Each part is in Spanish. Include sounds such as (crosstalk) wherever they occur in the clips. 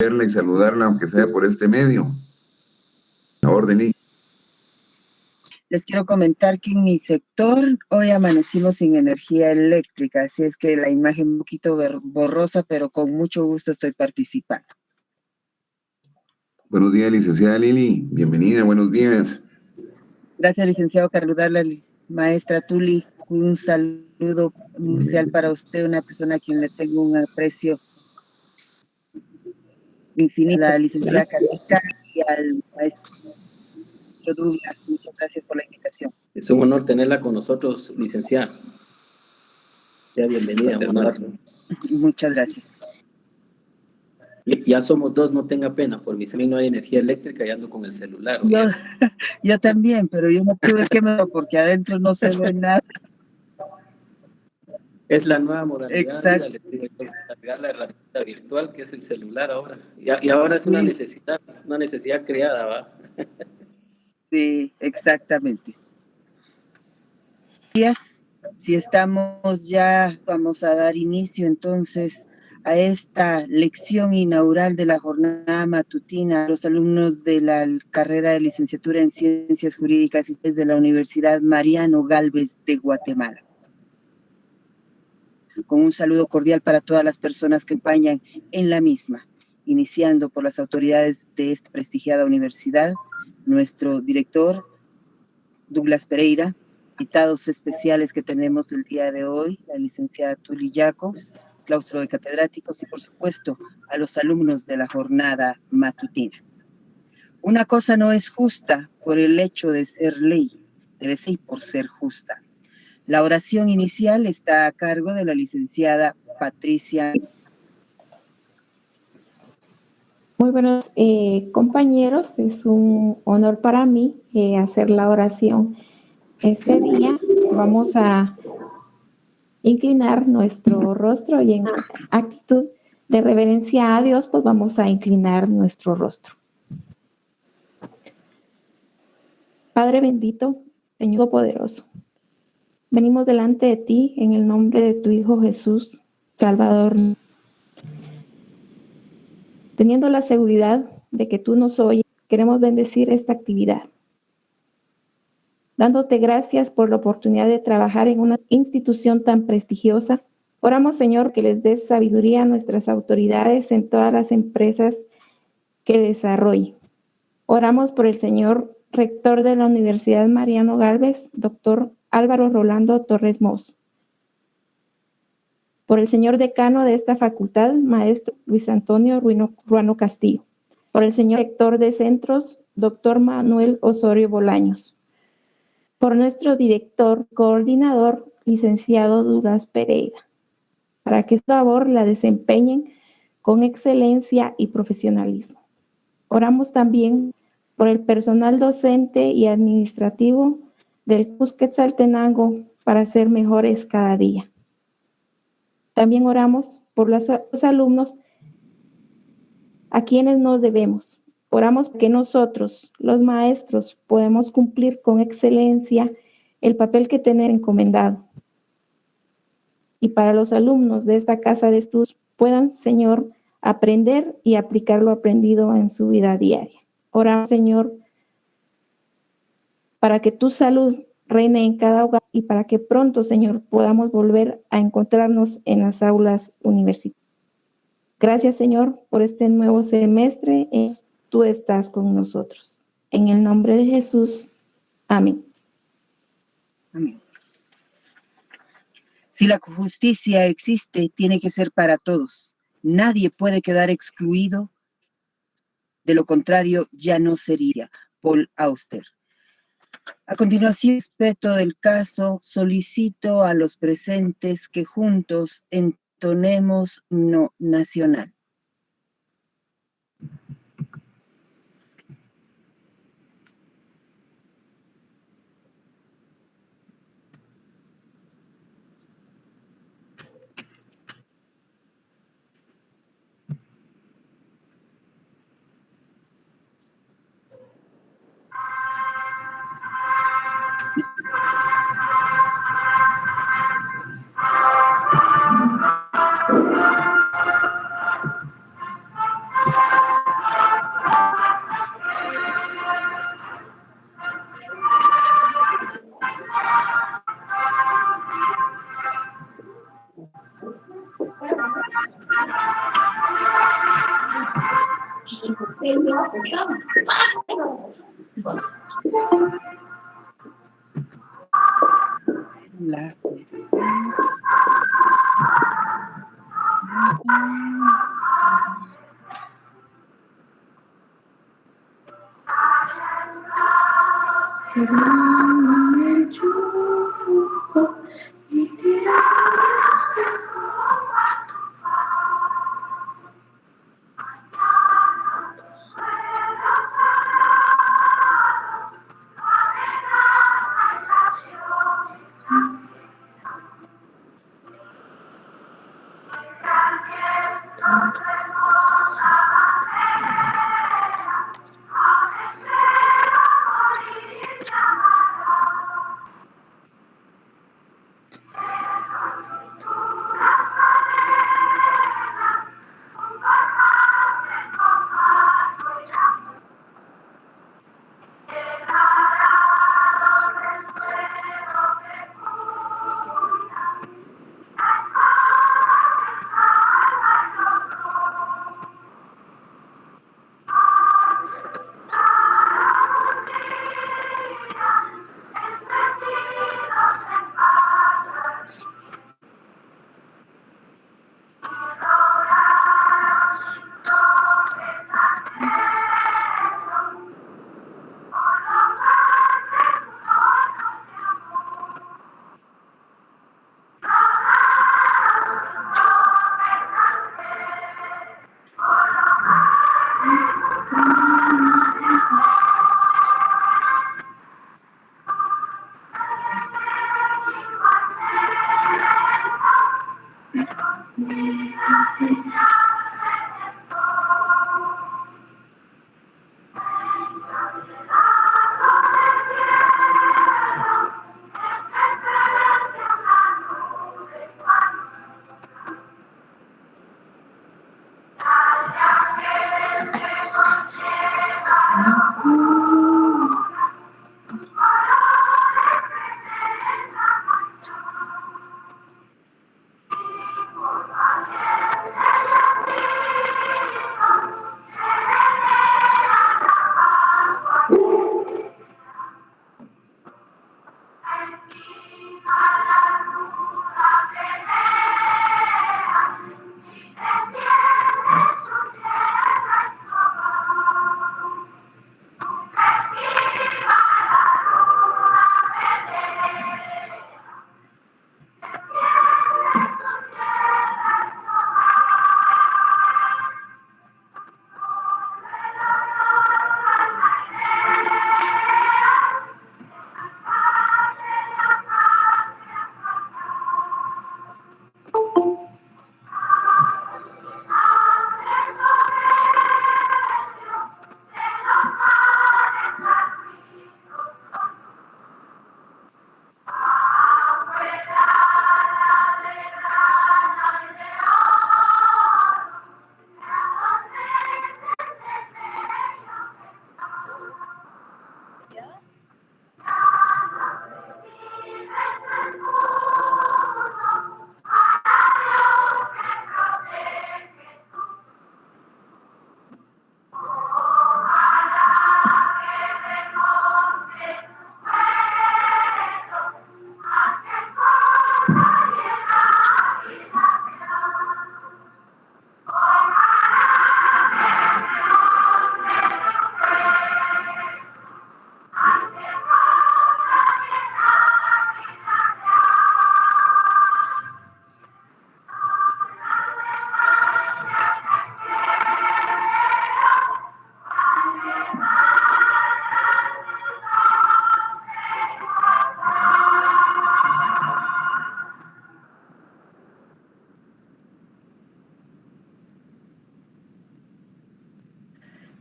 verla y saludarla, aunque sea por este medio. La orden. Les quiero comentar que en mi sector hoy amanecimos sin energía eléctrica, así es que la imagen un poquito borrosa, pero con mucho gusto estoy participando. Buenos días, licenciada Lili. Bienvenida, buenos días. Gracias, licenciado la Maestra Tuli, un saludo inicial para usted, una persona a quien le tengo un aprecio infinito. La licenciada Carlita y al maestro Douglas. Muchas gracias por la invitación. Es un honor tenerla con nosotros, licenciada. Sea bienvenida. Muchas gracias. Ya somos dos, no tenga pena, por mi mí no hay energía eléctrica y ando con el celular. Yo, yo también, pero yo no tuve que me porque adentro no se ve nada. Es la nueva modalidad, Exacto. La, la herramienta virtual que es el celular ahora. Y, y ahora es una necesidad, una necesidad creada, ¿va? Sí, exactamente. Si estamos ya, vamos a dar inicio entonces a esta lección inaugural de la jornada matutina los alumnos de la carrera de licenciatura en Ciencias Jurídicas y de la Universidad Mariano Galvez de Guatemala. Con un saludo cordial para todas las personas que acompañan en la misma, iniciando por las autoridades de esta prestigiada universidad, nuestro director, Douglas Pereira, invitados especiales que tenemos el día de hoy, la licenciada Tuli Jacobs, claustro de catedráticos y por supuesto a los alumnos de la jornada matutina. Una cosa no es justa por el hecho de ser ley, debe ser por ser justa. La oración inicial está a cargo de la licenciada Patricia. Muy buenos eh, compañeros, es un honor para mí eh, hacer la oración este día. Vamos a inclinar nuestro rostro y en actitud de reverencia a Dios, pues vamos a inclinar nuestro rostro. Padre bendito, Señor poderoso, venimos delante de ti en el nombre de tu Hijo Jesús, Salvador, teniendo la seguridad de que tú nos oyes, queremos bendecir esta actividad dándote gracias por la oportunidad de trabajar en una institución tan prestigiosa. Oramos, Señor, que les des sabiduría a nuestras autoridades en todas las empresas que desarrollen. Oramos por el Señor rector de la Universidad Mariano Galvez, doctor Álvaro Rolando Torres Mos. Por el señor decano de esta facultad, maestro Luis Antonio Ruano Castillo. Por el señor rector de centros, doctor Manuel Osorio Bolaños por nuestro director coordinador, licenciado Duras Pereira, para que esta labor la desempeñen con excelencia y profesionalismo. Oramos también por el personal docente y administrativo del Cusquetzaltenango para ser mejores cada día. También oramos por los alumnos a quienes nos debemos, Oramos que nosotros, los maestros, podemos cumplir con excelencia el papel que tener encomendado. Y para los alumnos de esta casa de estudios puedan, Señor, aprender y aplicar lo aprendido en su vida diaria. Oramos, Señor, para que tu salud reine en cada hogar y para que pronto, Señor, podamos volver a encontrarnos en las aulas universitarias. Gracias, Señor, por este nuevo semestre tú estás con nosotros. En el nombre de Jesús. Amén. Amén. Si la justicia existe, tiene que ser para todos. Nadie puede quedar excluido. De lo contrario, ya no sería Paul Auster. A continuación, respecto del caso, solicito a los presentes que juntos entonemos no nacional. La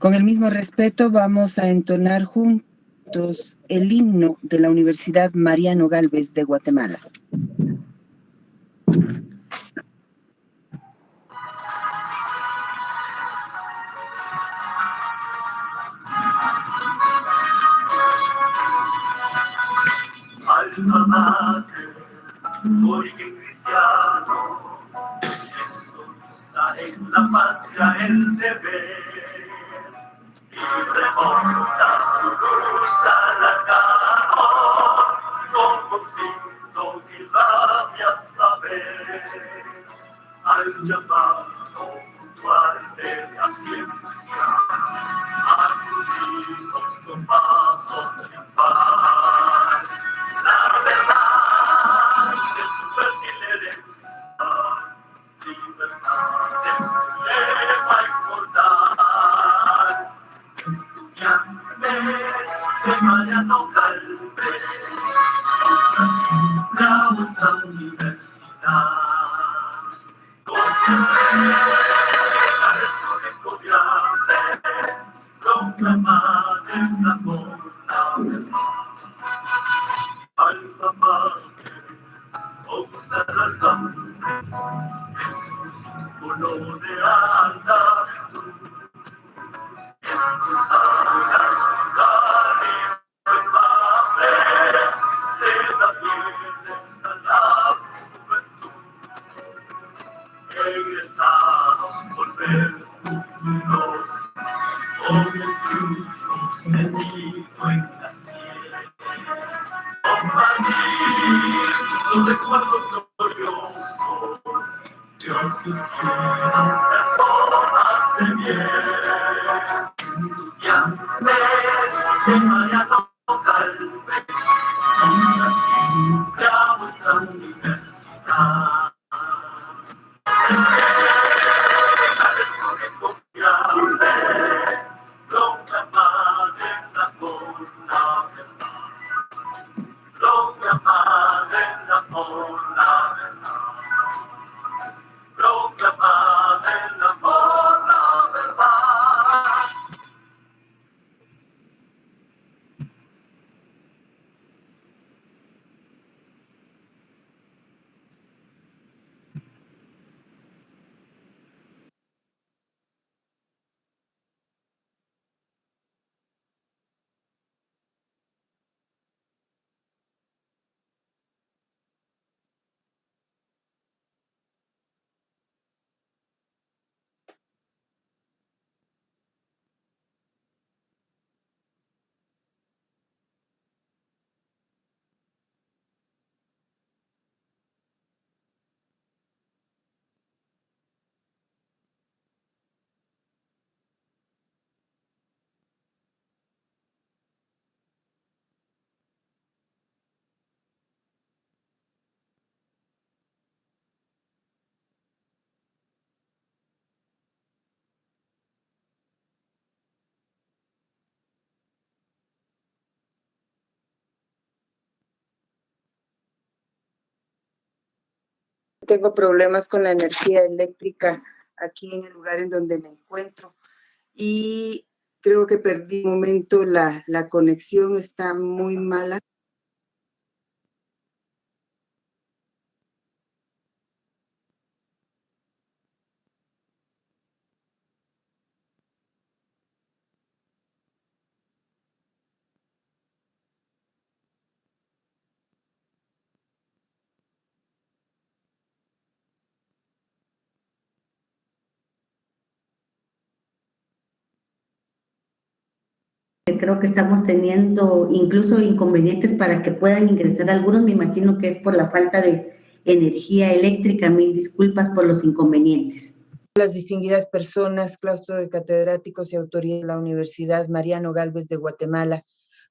Con el mismo respeto vamos a entonar juntos el himno de la Universidad Mariano Galvez de Guatemala. Símbolo de Tengo problemas con la energía eléctrica aquí en el lugar en donde me encuentro y creo que perdí un momento, la, la conexión está muy mala. Creo que estamos teniendo incluso inconvenientes para que puedan ingresar algunos. Me imagino que es por la falta de energía eléctrica. Mil disculpas por los inconvenientes. Las distinguidas personas, claustro de catedráticos y autoridades de la Universidad Mariano Galvez de Guatemala,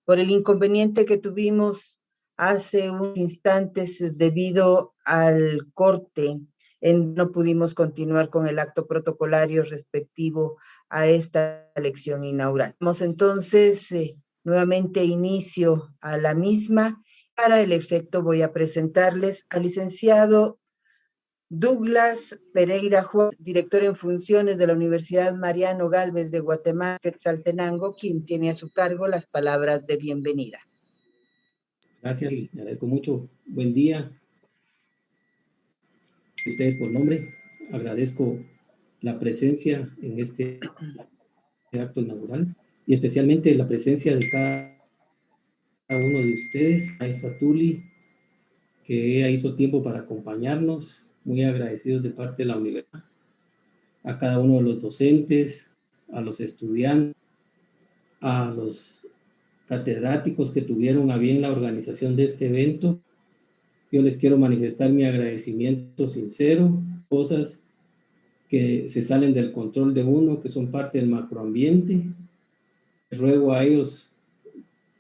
por el inconveniente que tuvimos hace unos instantes debido al corte en, no pudimos continuar con el acto protocolario respectivo a esta elección inaugural. Damos entonces eh, nuevamente inicio a la misma. Para el efecto voy a presentarles al licenciado Douglas Pereira Juan, director en funciones de la Universidad Mariano Galvez de Guatemala, Quetzaltenango, quien tiene a su cargo las palabras de bienvenida. Gracias, le agradezco mucho. Buen día. Ustedes por nombre, agradezco la presencia en este acto inaugural y especialmente la presencia de cada uno de ustedes, a Fatuli, que hizo tiempo para acompañarnos, muy agradecidos de parte de la universidad, a cada uno de los docentes, a los estudiantes, a los catedráticos que tuvieron a bien la organización de este evento. Yo les quiero manifestar mi agradecimiento sincero, cosas que se salen del control de uno, que son parte del macroambiente. Ruego a ellos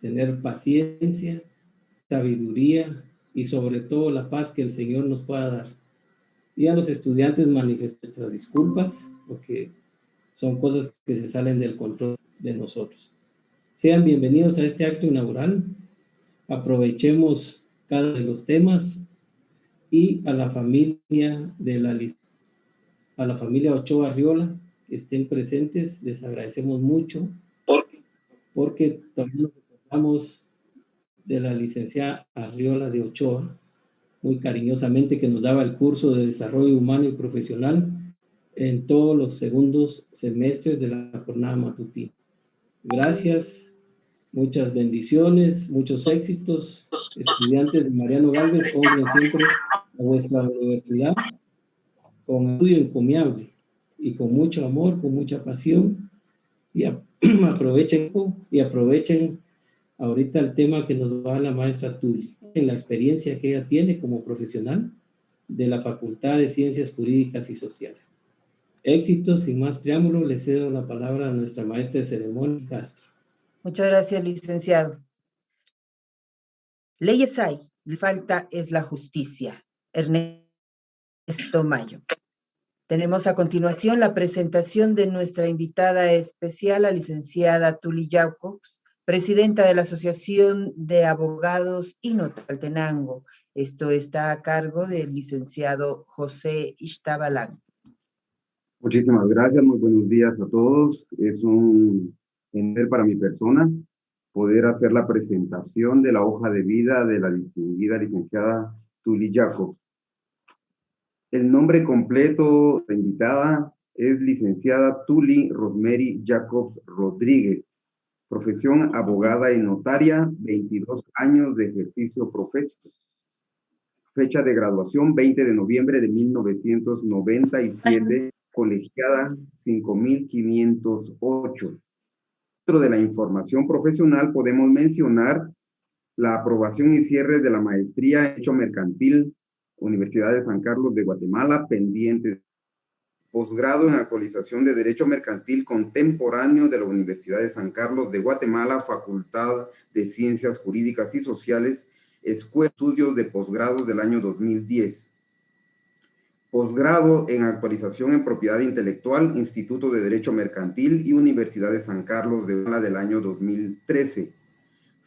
tener paciencia, sabiduría y sobre todo la paz que el Señor nos pueda dar. Y a los estudiantes manifestar nuestras disculpas, porque son cosas que se salen del control de nosotros. Sean bienvenidos a este acto inaugural. Aprovechemos cada de los temas y a la familia de la a la familia Ochoa Arriola que estén presentes, les agradecemos mucho porque también nos recordamos de la licenciada Arriola de Ochoa, muy cariñosamente que nos daba el curso de desarrollo humano y profesional en todos los segundos semestres de la jornada matutina. Gracias, muchas bendiciones, muchos éxitos. Estudiantes de Mariano Galvez, compren siempre a vuestra universidad con estudio encomiable y con mucho amor, con mucha pasión y (clears throat) aprovechen y aprovechen ahorita el tema que nos va la maestra Tuli, en la experiencia que ella tiene como profesional de la Facultad de Ciencias Jurídicas y Sociales. Éxitos, sin más preámbulo, le cedo la palabra a nuestra maestra de ceremonia, Castro. Muchas gracias, licenciado. Leyes hay, mi falta es la justicia. Ernesto Mayo. Tenemos a continuación la presentación de nuestra invitada especial, la licenciada Tuli Yauco, presidenta de la Asociación de Abogados Inotaltenango. Esto está a cargo del licenciado José Ishtabalán. Muchísimas gracias, muy buenos días a todos. Es un honor para mi persona poder hacer la presentación de la hoja de vida de la distinguida licenciada Tuli Jacob. El nombre completo de la invitada es licenciada Tuli Rosemary Jacobs Rodríguez. Profesión abogada y notaria, 22 años de ejercicio profesional. Fecha de graduación 20 de noviembre de 1997 colegiada 5508. Dentro de la información profesional podemos mencionar la aprobación y cierre de la maestría en Hecho Mercantil, Universidad de San Carlos de Guatemala, pendiente. Posgrado en actualización de Derecho Mercantil contemporáneo de la Universidad de San Carlos de Guatemala, Facultad de Ciencias Jurídicas y Sociales, Escuela de Estudios de Posgrado del año 2010 posgrado en actualización en propiedad intelectual, Instituto de Derecho Mercantil y Universidad de San Carlos de la del año 2013.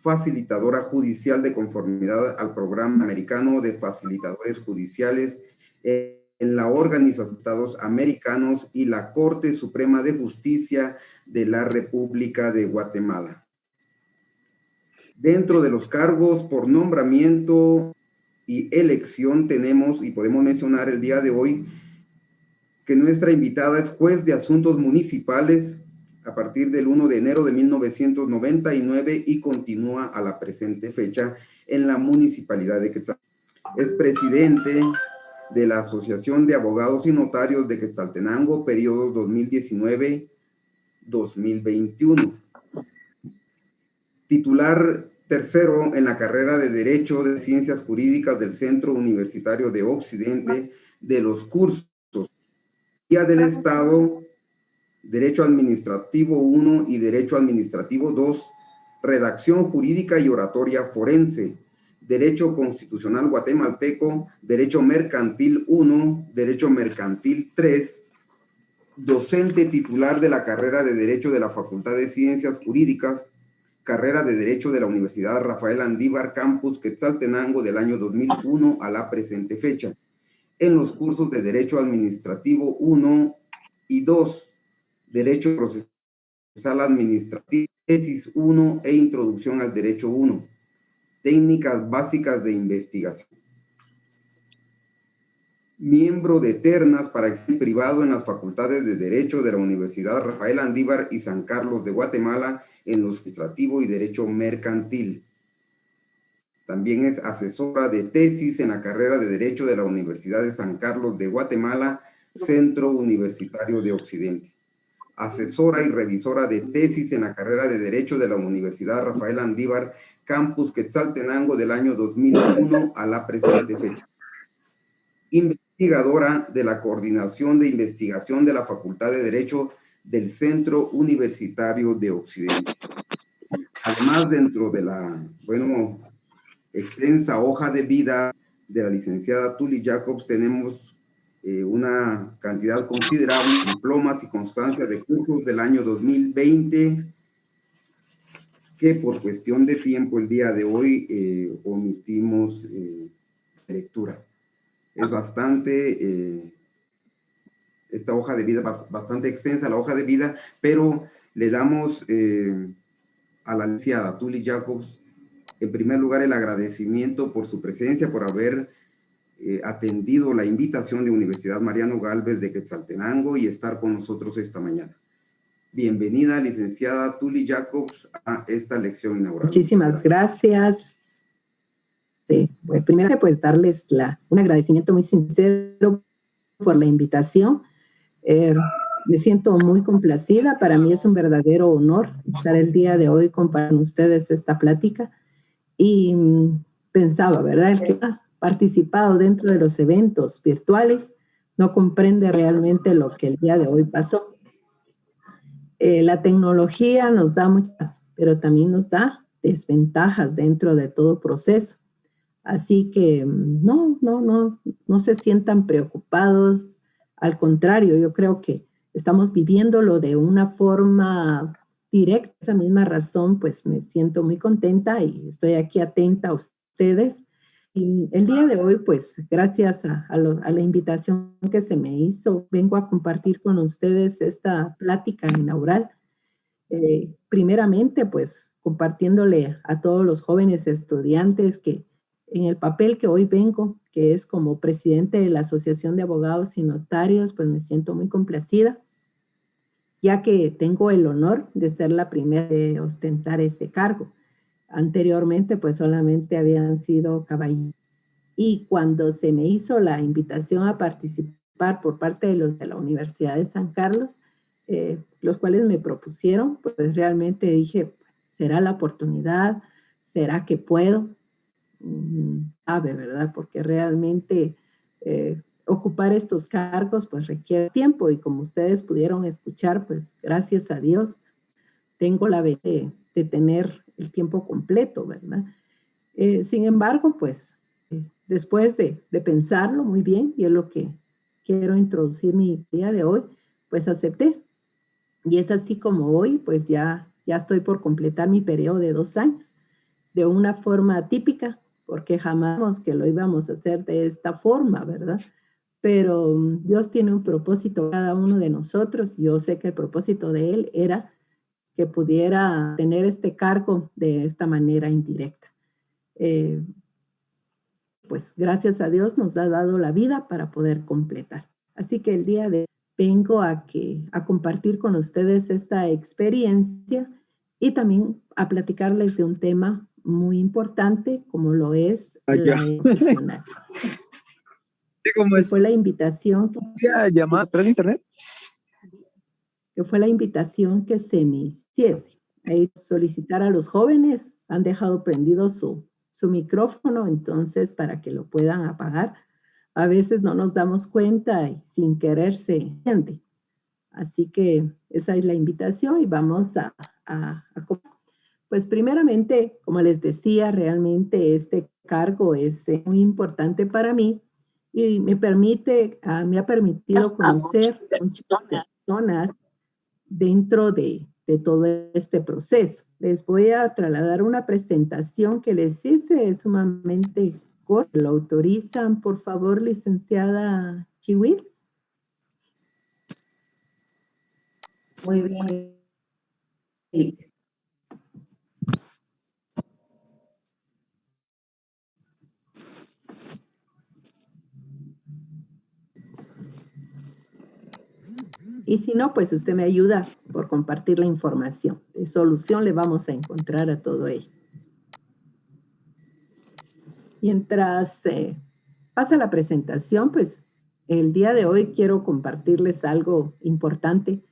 Facilitadora judicial de conformidad al programa americano de facilitadores judiciales en la Organización de Estados Americanos y la Corte Suprema de Justicia de la República de Guatemala. Dentro de los cargos por nombramiento y elección tenemos, y podemos mencionar el día de hoy, que nuestra invitada es juez de asuntos municipales a partir del 1 de enero de 1999 y continúa a la presente fecha en la municipalidad de Quetzaltenango. Es presidente de la Asociación de Abogados y Notarios de Quetzaltenango, periodo 2019-2021. Titular Tercero, en la carrera de Derecho de Ciencias Jurídicas del Centro Universitario de Occidente de los cursos Guía del Estado, Derecho Administrativo 1 y Derecho Administrativo 2, Redacción Jurídica y Oratoria Forense, Derecho Constitucional Guatemalteco, Derecho Mercantil 1, Derecho Mercantil 3, docente titular de la carrera de Derecho de la Facultad de Ciencias Jurídicas. Carrera de Derecho de la Universidad Rafael Andívar Campus Quetzaltenango del año 2001 a la presente fecha, en los cursos de Derecho Administrativo 1 y 2, Derecho Procesal Administrativo, Tesis 1 e Introducción al Derecho 1, Técnicas Básicas de Investigación. Miembro de ternas para examen privado en las facultades de Derecho de la Universidad Rafael Andívar y San Carlos de Guatemala en lo administrativo y derecho mercantil. También es asesora de tesis en la carrera de Derecho de la Universidad de San Carlos de Guatemala, Centro Universitario de Occidente. Asesora y revisora de tesis en la carrera de Derecho de la Universidad Rafael Andívar, Campus Quetzaltenango del año 2001 a la presente fecha. Investigadora de la Coordinación de Investigación de la Facultad de Derecho del Centro Universitario de Occidente. Además, dentro de la, bueno, extensa hoja de vida de la licenciada Tuli Jacobs, tenemos eh, una cantidad considerable de diplomas y constancia de cursos del año 2020, que por cuestión de tiempo el día de hoy eh, omitimos eh, lectura. Es bastante, esta hoja de vida, bastante extensa la hoja de vida, pero le damos a la licenciada Tuli Jacobs, en primer lugar, el agradecimiento por su presencia, por haber eh, atendido la invitación de Universidad Mariano Galvez de Quetzaltenango y estar con nosotros esta mañana. Bienvenida, licenciada Tuli Jacobs, a esta lección inaugural. Muchísimas gracias. Sí, pues, primero, pues darles la, un agradecimiento muy sincero por la invitación. Eh, me siento muy complacida. Para mí es un verdadero honor estar el día de hoy con ustedes esta plática. Y mm, pensaba, ¿verdad? Participado dentro de los eventos virtuales no comprende realmente lo que el día de hoy pasó. Eh, la tecnología nos da muchas, pero también nos da desventajas dentro de todo proceso. Así que mm, no, no, no, no se sientan preocupados. Al contrario, yo creo que estamos viviéndolo de una forma directa. Esa misma razón, pues me siento muy contenta y estoy aquí atenta a ustedes y el día de hoy, pues gracias a, la invitación que se me hizo, vengo a compartir con ustedes esta plática inaugural. Eh, primeramente, pues compartiéndole a todos los jóvenes estudiantes que en el papel que hoy vengo, que es como presidente de la Asociación de Abogados y Notarios, pues me siento muy complacida, ya que tengo el honor de ser la primera de ostentar ese cargo. Anteriormente, pues solamente habían sido caballeros. Y cuando se me hizo la invitación a participar por parte de los de la Universidad de San Carlos, eh, los cuales me propusieron, pues realmente dije, ¿será la oportunidad? ¿Será que puedo? Mm, sabe, ¿verdad? Porque realmente eh, ocupar estos cargos pues requiere tiempo y como ustedes pudieron escuchar, pues gracias a Dios tengo la de, de tener el tiempo completo, ¿verdad? Eh, sin embargo, pues, eh, después de, pensarlo muy bien, y es lo que quiero introducir mi día de hoy, pues acepté. Y es así como hoy, pues ya, ya estoy por completar mi periodo de dos años, de una forma típica, porque jamás que lo íbamos a hacer de esta forma, ¿verdad? Pero mm, Dios tiene un propósito cada uno de nosotros. Yo sé que el propósito de Él era que pudiera tener este cargo de esta manera indirecta. Eh, pues gracias a Dios nos ha dado la vida para poder completar. Así que el día de hoy vengo a, que, a compartir con ustedes esta experiencia y también a platicarles de un tema muy importante como lo es la educacional. (laughs) Fue la invitación. ¿Llamada por internet? Que fue la invitación que se me hiciese. Ahí solicitar a los jóvenes, han dejado prendido su, su micrófono, entonces para que lo puedan apagar. A veces no nos damos cuenta y sin querer se entiende. Así que esa es la invitación y vamos a, a, pues primeramente, como les decía, realmente este cargo es eh, muy importante para mí y me permite, ah, me ha permitido conocer muchas personas dentro de, todo este proceso. Les voy a trasladar una presentación que les hice, es sumamente corta. ¿Lo autorizan, por favor, licenciada Chihuil? Muy bien. Y si no, pues usted me ayuda por compartir la información. De solución le vamos a encontrar a todo ello. Mientras eh, pasa la presentación, pues el día de hoy quiero compartirles algo importante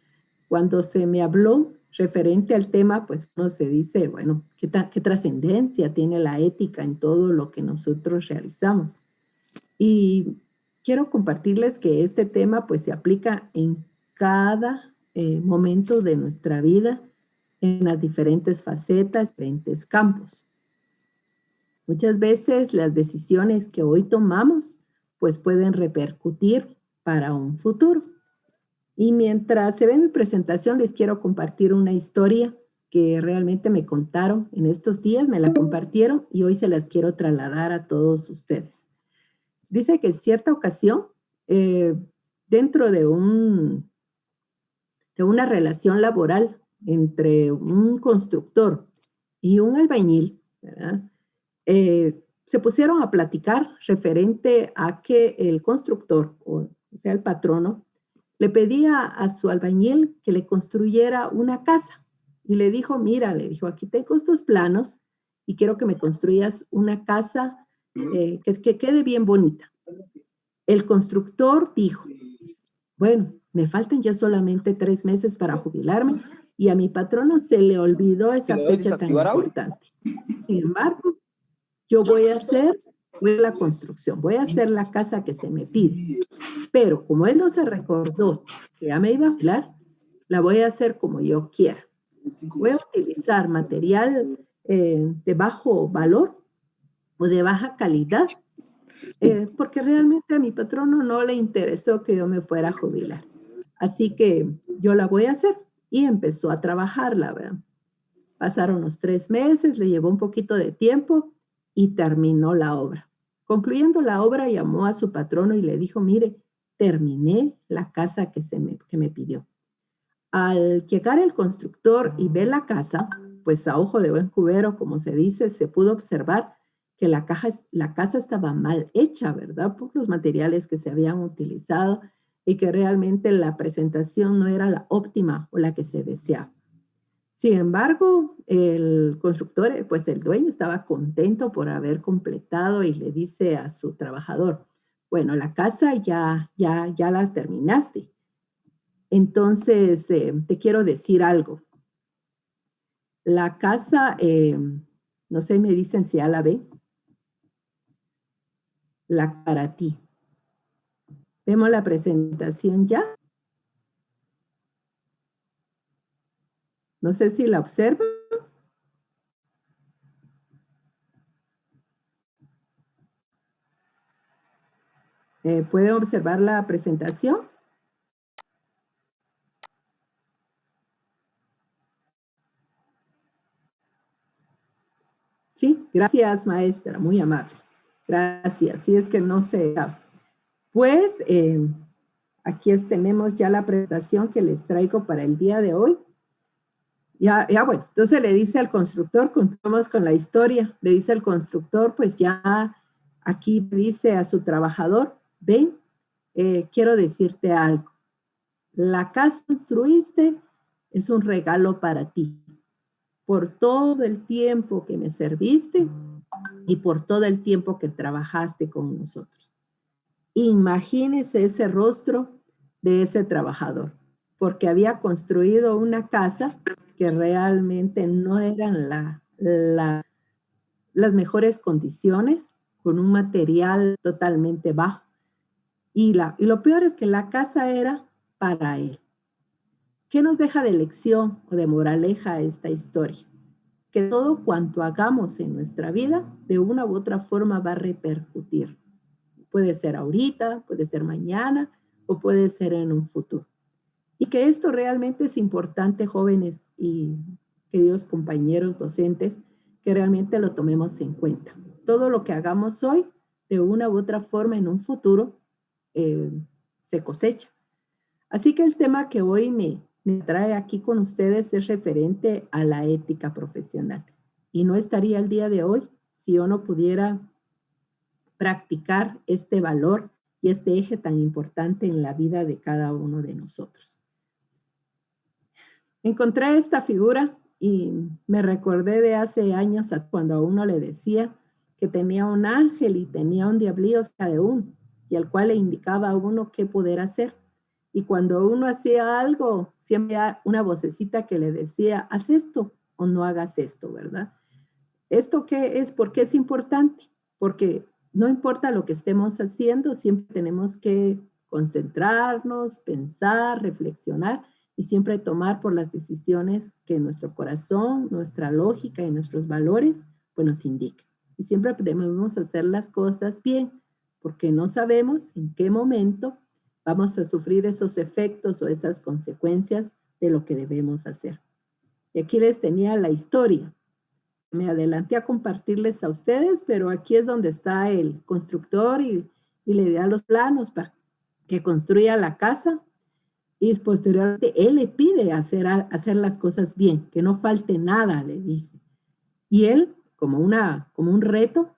cuando se me habló referente al tema, pues uno se dice, bueno, ¿qué, qué trascendencia tiene la ética en todo lo que nosotros realizamos? Y quiero compartirles que este tema pues se aplica en cada eh, momento de nuestra vida, en las diferentes facetas, diferentes campos. Muchas veces las decisiones que hoy tomamos pues pueden repercutir para un futuro. Y mientras se ve mi presentación, les quiero compartir una historia que realmente me contaron en estos días, me la compartieron y hoy se las quiero trasladar a todos ustedes. Dice que en cierta ocasión, eh, dentro de, un, de una relación laboral entre un constructor y un albañil, eh, se pusieron a platicar referente a que el constructor, o sea, el patrono, le pedía a su albañil que le construyera una casa. Y le dijo, mira, le dijo, aquí tengo estos planos y quiero que me construyas una casa eh, que, que quede bien bonita. El constructor dijo, bueno, me faltan ya solamente tres meses para jubilarme y a mi patrono se le olvidó esa fecha tan importante. Sin embargo, yo voy a hacer la construcción, voy a hacer la casa que se me pide. Pero como él no se recordó que ya me iba a hablar, la voy a hacer como yo quiera. Voy a utilizar material eh, de bajo valor o de baja calidad, eh, porque realmente a mi patrono no le interesó que yo me fuera a jubilar. Así que yo la voy a hacer y empezó a trabajarla. ¿verdad? Pasaron los tres meses, le llevó un poquito de tiempo y terminó la obra. Concluyendo la obra, llamó a su patrono y le dijo, mire, terminé la casa que, se me, que me pidió. Al llegar el constructor y ver la casa, pues a ojo de buen cubero, como se dice, se pudo observar que la, caja, la casa estaba mal hecha, ¿verdad? Por los materiales que se habían utilizado y que realmente la presentación no era la óptima o la que se deseaba. Sin embargo, el constructor, pues el dueño estaba contento por haber completado y le dice a su trabajador, bueno, la casa ya, ya, ya la terminaste. Entonces, eh, te quiero decir algo. La casa, eh, no sé, me dicen si ya la ve. La para ti. Vemos la presentación ya. No sé si la observa. Eh, ¿Puede observar la presentación? Sí, gracias maestra, muy amable. Gracias, si es que no se... Pues eh, aquí tenemos ya la presentación que les traigo para el día de hoy. Ya, ya bueno, entonces le dice al constructor, continuamos con la historia, le dice al constructor, pues ya aquí dice a su trabajador, ven, eh, quiero decirte algo. La casa que construiste es un regalo para ti. Por todo el tiempo que me serviste y por todo el tiempo que trabajaste con nosotros. Imagínese ese rostro de ese trabajador, porque había construido una casa que realmente no eran la, las mejores condiciones, con un material totalmente bajo. Y, la, y lo peor es que la casa era para él. ¿Qué nos deja de lección o de moraleja esta historia? Que todo cuanto hagamos en nuestra vida, de una u otra forma va a repercutir. Puede ser ahorita, puede ser mañana o puede ser en un futuro. Y que esto realmente es importante, jóvenes y queridos compañeros docentes, que realmente lo tomemos en cuenta. Todo lo que hagamos hoy, de una u otra forma, en un futuro, eh, se cosecha. Así que el tema que hoy me, me trae aquí con ustedes es referente a la ética profesional. Y no estaría el día de hoy si yo no pudiera practicar este valor y este eje tan importante en la vida de cada uno de nosotros. Encontré esta figura y me recordé de hace años cuando a uno le decía que tenía un ángel y tenía un diablillo cerca de uno y al cual le indicaba a uno qué poder hacer. Y cuando uno hacía algo, siempre había una vocecita que le decía, haz esto o no hagas esto, ¿verdad? ¿Esto qué es? ¿Por qué es importante? Porque no importa lo que estemos haciendo, siempre tenemos que concentrarnos, pensar, reflexionar y siempre tomar por las decisiones que nuestro corazón, nuestra lógica y nuestros valores pues nos indican. Y siempre debemos hacer las cosas bien, porque no sabemos en qué momento vamos a sufrir esos efectos o esas consecuencias de lo que debemos hacer. Y aquí les tenía la historia. Me adelanté a compartirles a ustedes, pero aquí es donde está el constructor y, y le da los planos para que construya la casa y posteriormente él le pide hacer, hacer las cosas bien, que no falte nada, le dice. Y él, como, una, como un reto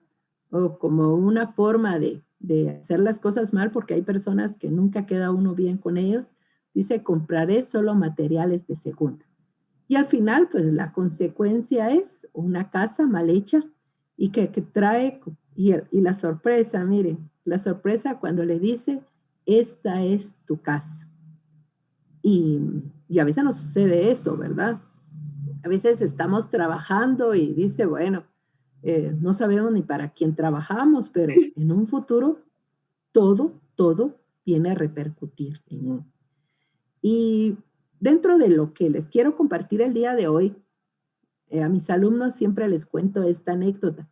o como una forma de, de hacer las cosas mal, porque hay personas que nunca queda uno bien con ellos, dice, compraré solo materiales de segunda. Y al final, pues la consecuencia es una casa mal hecha y que, trae, y, y la sorpresa, miren, la sorpresa cuando le dice, esta es tu casa. Y, a veces nos sucede eso, ¿verdad? A veces estamos trabajando y dice, bueno, eh, no sabemos ni para quién trabajamos, pero (laughs) en un futuro todo, todo viene a repercutir en uno. Y dentro de lo que les quiero compartir el día de hoy, eh, a mis alumnos siempre les cuento esta anécdota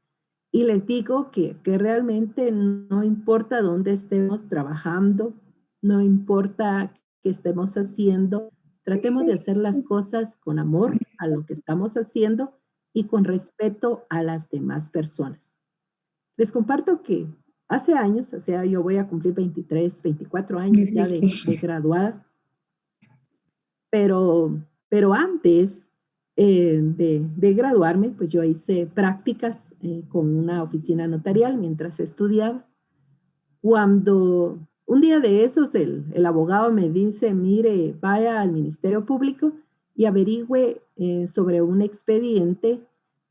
y les digo que, que realmente no importa dónde estemos trabajando, no importa que estemos haciendo, tratemos de hacer las cosas con amor a lo que estamos haciendo y con respeto a las demás personas. Les comparto que hace años, o sea, yo voy a cumplir 23, 24 años ya de, graduada, pero, pero antes eh, de, graduarme, pues yo hice prácticas eh, con una oficina notarial mientras estudiaba. Cuando un día de esos el, abogado me dice, mire, vaya al Ministerio Público y averigüe eh, sobre un expediente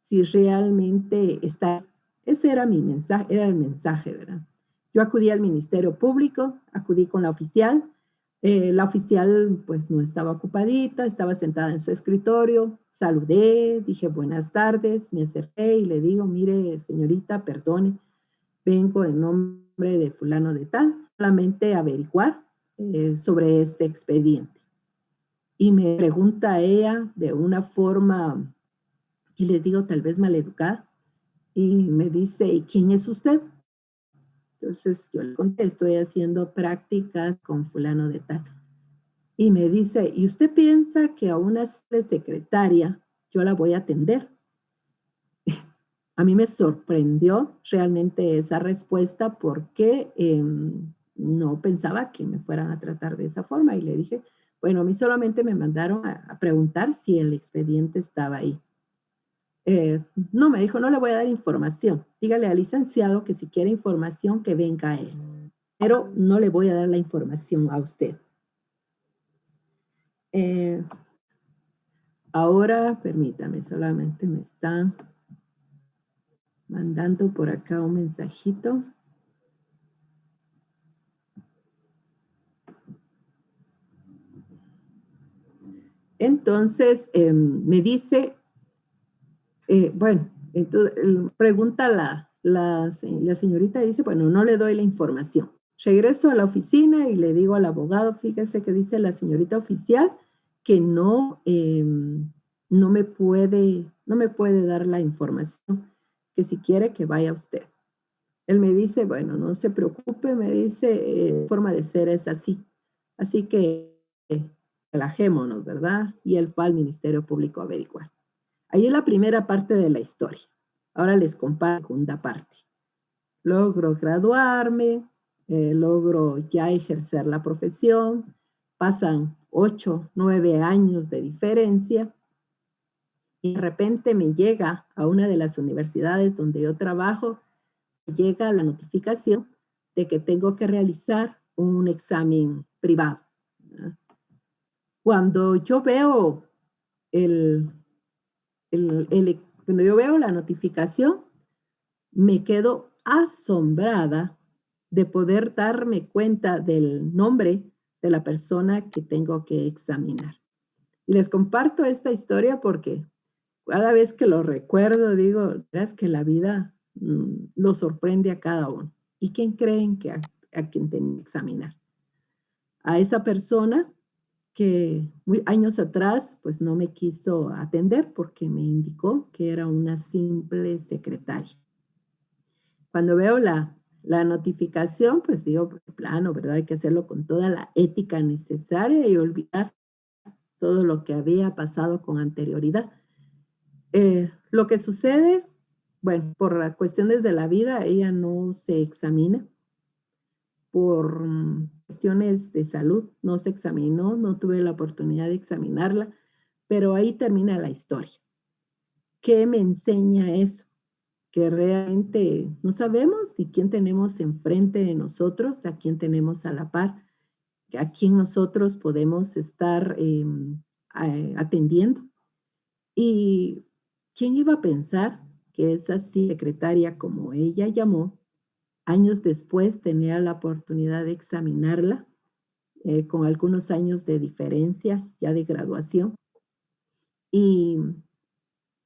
si realmente está. Ese era mi mensaje, era el mensaje, ¿verdad? Yo acudí al Ministerio Público, acudí con la oficial. Eh, la oficial pues no estaba ocupadita, estaba sentada en su escritorio. Saludé, dije buenas tardes, me acerqué y le digo, mire señorita, perdone, vengo en nombre de fulano de tal solamente averiguar eh, sobre este expediente. Y me pregunta ella de una forma, y le digo tal vez maleducada, y me dice, ¿y quién es usted? Entonces yo le contesto, estoy haciendo prácticas con fulano de tal. Y me dice, ¿y usted piensa que a una secretaria yo la voy a atender? (laughs) a mí me sorprendió realmente esa respuesta porque em, no pensaba que me fueran a tratar de esa forma y le dije, bueno, a mí solamente me mandaron a, preguntar si el expediente estaba ahí. Eh, no, me dijo, no le voy a dar información. Dígale al licenciado que si quiere información, que venga a él. Pero no le voy a dar la información a usted. Eh, ahora, permítame, solamente me están mandando por acá un mensajito. Entonces em, me dice, eh, bueno, entonces, pregunta la, la, la señorita, dice, bueno, no le doy la información. Regreso a la oficina y le digo al abogado, fíjese que dice la señorita oficial que no, em, no, me puede, no me puede dar la información, que si quiere que vaya usted. Él me dice, bueno, no se preocupe, me dice, eh, forma de ser es así. Así que relajémonos, ¿verdad? Y él fue al Ministerio Público a averiguar. Ahí es la primera parte de la historia. Ahora les comparto la segunda parte. Logro graduarme, eh, logro ya ejercer la profesión, pasan ocho, nueve años de diferencia y de repente me llega a una de las universidades donde yo trabajo, llega la notificación de que tengo que realizar un examen privado. Cuando yo veo el, cuando yo veo la notificación, me quedo asombrada de poder darme cuenta del nombre de la persona que tengo que examinar. Y les comparto esta historia porque cada vez que lo recuerdo, digo, es que la vida mm, lo sorprende a cada uno. ¿Y quién creen que a, quien tengo que examinar? A esa persona que muy, años atrás pues no me quiso atender porque me indicó que era una simple secretaria. Cuando veo la, la notificación, pues digo, plano, ¿verdad? Hay que hacerlo con toda la ética necesaria y olvidar todo lo que había pasado con anterioridad. Eh, lo que sucede, bueno, por cuestiones de la vida, ella no se examina. Por mm, cuestiones de salud, no se examinó, no tuve la oportunidad de examinarla, pero ahí termina la historia. ¿Qué me enseña eso? Que realmente no sabemos ni quién tenemos enfrente de nosotros, a quién tenemos a la par, a quién nosotros podemos estar em, atendiendo. Y quién iba a pensar que esa secretaria, como ella llamó, años después tenía la oportunidad de examinarla eh, con algunos años de diferencia ya de graduación. Y,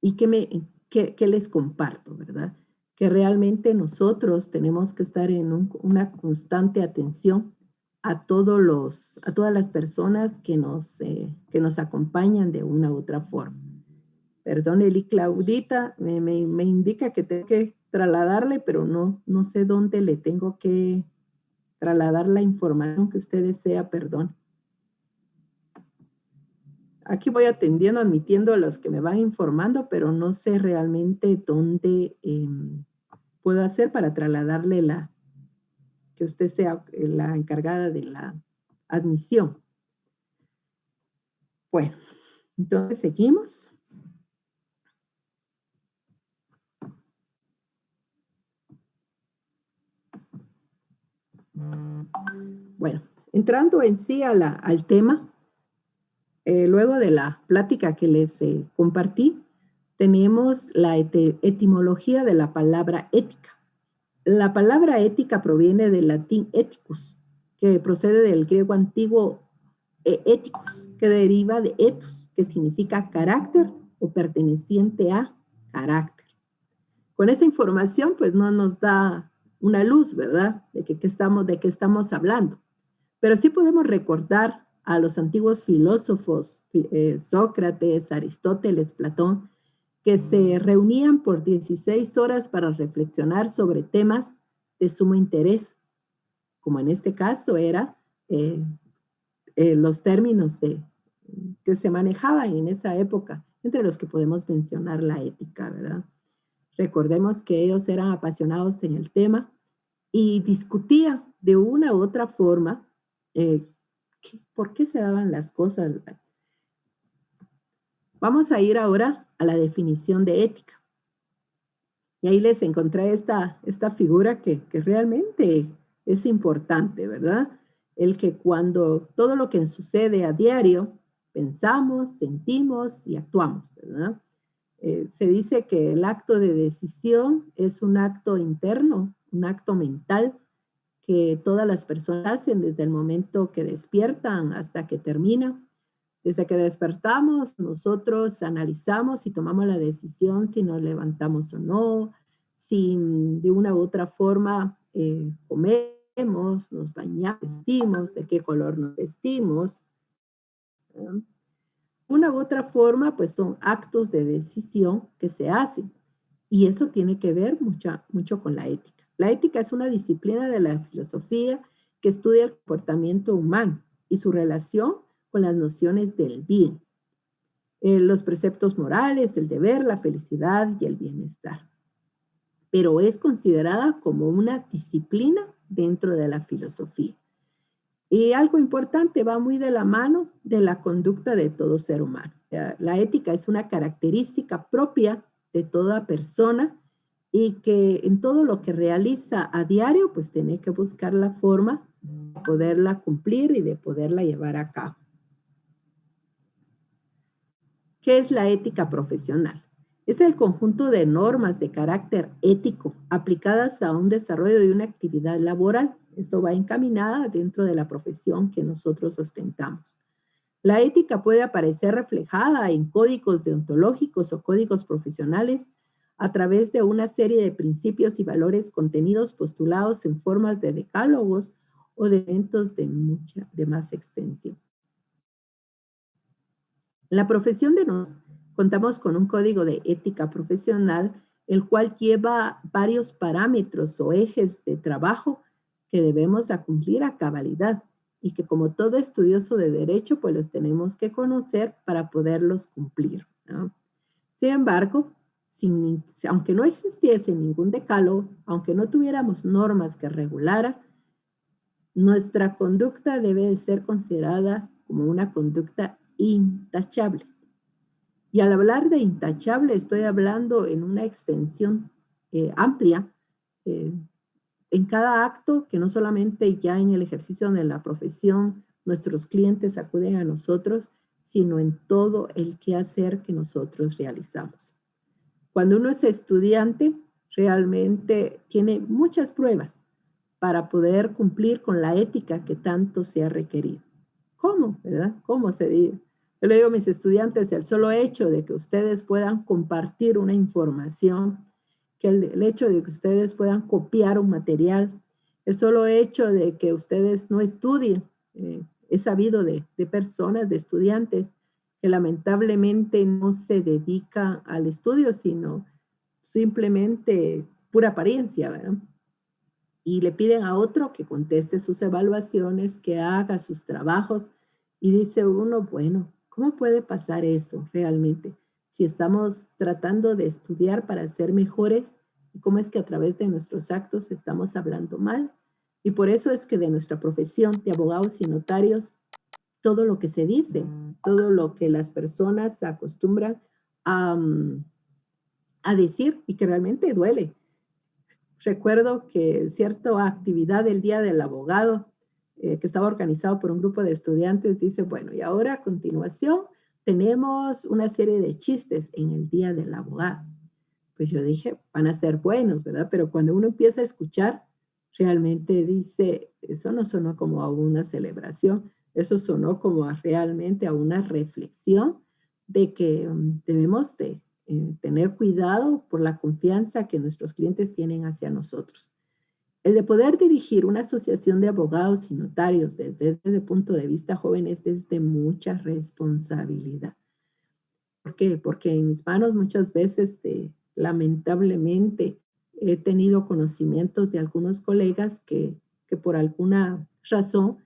y que, me, que, les comparto, ¿verdad? Que realmente nosotros tenemos que estar en una constante atención a, todos los, a todas las personas que nos, eh, que nos acompañan de una u otra forma. Perdón, Eli Claudita me, me, indica que tengo que trasladarle, pero no, no sé dónde le tengo que trasladar la información que usted desea, perdón. Aquí voy atendiendo, admitiendo a los que me van informando, pero no sé realmente dónde em, puedo hacer para trasladarle la, que usted sea eh, la encargada de la admisión. Bueno, entonces seguimos. Bueno, entrando en sí al tema, eh, luego de la plática que les eh, compartí, tenemos la etimología de la palabra ética. La palabra ética proviene del latín ethicus, que procede del griego antiguo éticos, que deriva de ethos, que significa carácter o perteneciente a carácter. Con esa información, pues no nos da una luz, ¿verdad? De qué estamos, de qué estamos hablando. Pero sí podemos recordar a los antiguos filósofos, eh, Sócrates, Aristóteles, Platón, que se reunían por 16 horas para reflexionar sobre temas de sumo interés, como en este caso era eh, eh, los términos de, que se manejaban en esa época, entre los que podemos mencionar la ética, ¿verdad? Recordemos que ellos eran apasionados en el tema y discutían de una u otra forma eh, por qué se daban las cosas. Vamos a ir ahora a la definición de ética. Y ahí les encontré esta, esta figura que, que realmente es importante, ¿verdad? El que cuando todo lo que sucede a diario, pensamos, sentimos y actuamos, ¿verdad? Eh, se dice que el acto de decisión es un acto interno, un acto mental que todas las personas hacen desde el momento que despiertan hasta que terminan. Desde que despertamos, nosotros analizamos y tomamos la decisión si nos levantamos o no, si de una u otra forma eh, comemos, nos bañamos, vestimos, de qué color nos vestimos. Una u otra forma, pues son actos de decisión que se hacen. Y eso tiene que ver mucho, mucho con la ética. La ética es una disciplina de la filosofía que estudia el comportamiento humano y su relación con las nociones del bien, eh, los preceptos morales, el deber, la felicidad y el bienestar. Pero es considerada como una disciplina dentro de la filosofía. Y algo importante, va muy de la mano de la conducta de todo ser humano. La ética es una característica propia de toda persona y que en todo lo que realiza a diario, pues tiene que buscar la forma de poderla cumplir y de poderla llevar a cabo. ¿Qué es la ética profesional? Es el conjunto de normas de carácter ético aplicadas a un desarrollo de una actividad laboral. Esto va encaminada dentro de la profesión que nosotros ostentamos. La ética puede aparecer reflejada en códigos deontológicos o códigos profesionales a través de una serie de principios y valores contenidos postulados en formas de decálogos o de eventos de mucha, de más extensión. En la profesión de nos contamos con un código de ética profesional, el cual lleva varios parámetros o ejes de trabajo que debemos cumplir a cabalidad y que como todo estudioso de derecho, pues los tenemos que conocer para poderlos cumplir. Sin embargo, aunque no existiese ningún decálogo, aunque no tuviéramos normas que regularan, nuestra conducta debe ser considerada como una conducta intachable. Y al hablar de intachable, estoy hablando en una extensión eh, amplia, eh, en cada acto, que no solamente ya en el ejercicio de la profesión, nuestros clientes acuden a nosotros, sino en todo el quehacer que nosotros realizamos. Cuando uno es estudiante, realmente tiene muchas pruebas para poder cumplir con la ética que tanto se ha requerido. ¿Cómo? ¿Cómo se dice? Yo le digo a mis estudiantes, el solo hecho de que ustedes puedan compartir una información, que el, hecho de que ustedes puedan copiar un material, el solo hecho de que ustedes no estudien, eh, he sabido de personas, de estudiantes, que lamentablemente no se dedica al estudio, sino simplemente pura apariencia, ¿verdad? Y le piden a otro que conteste sus evaluaciones, que haga sus trabajos, y dice uno, bueno, ¿cómo puede pasar eso realmente? Si estamos tratando de estudiar para ser mejores, ¿y cómo es que a través de nuestros actos estamos hablando mal? Y por eso es que de nuestra profesión de abogados y notarios todo lo que se dice, todo lo que las personas acostumbran a, mm, a decir y que realmente duele. Recuerdo que cierta actividad del Día del Abogado, eh, que estaba organizado por un grupo de estudiantes, dice, bueno, y ahora a continuación tenemos una serie de chistes en el Día del Abogado. Pues yo dije, van a ser buenos, ¿verdad? Pero cuando uno empieza a escuchar, realmente dice, eso no sonó como a una celebración, eso sonó como realmente a una reflexión de que mm, debemos de eh, tener cuidado por la confianza que nuestros clientes tienen hacia nosotros. El de poder dirigir una asociación de abogados y notarios desde, el punto de vista joven es desde mucha responsabilidad. ¿Por qué? Porque en mis manos muchas veces, eh, lamentablemente, he tenido conocimientos de algunos colegas que, que por alguna razón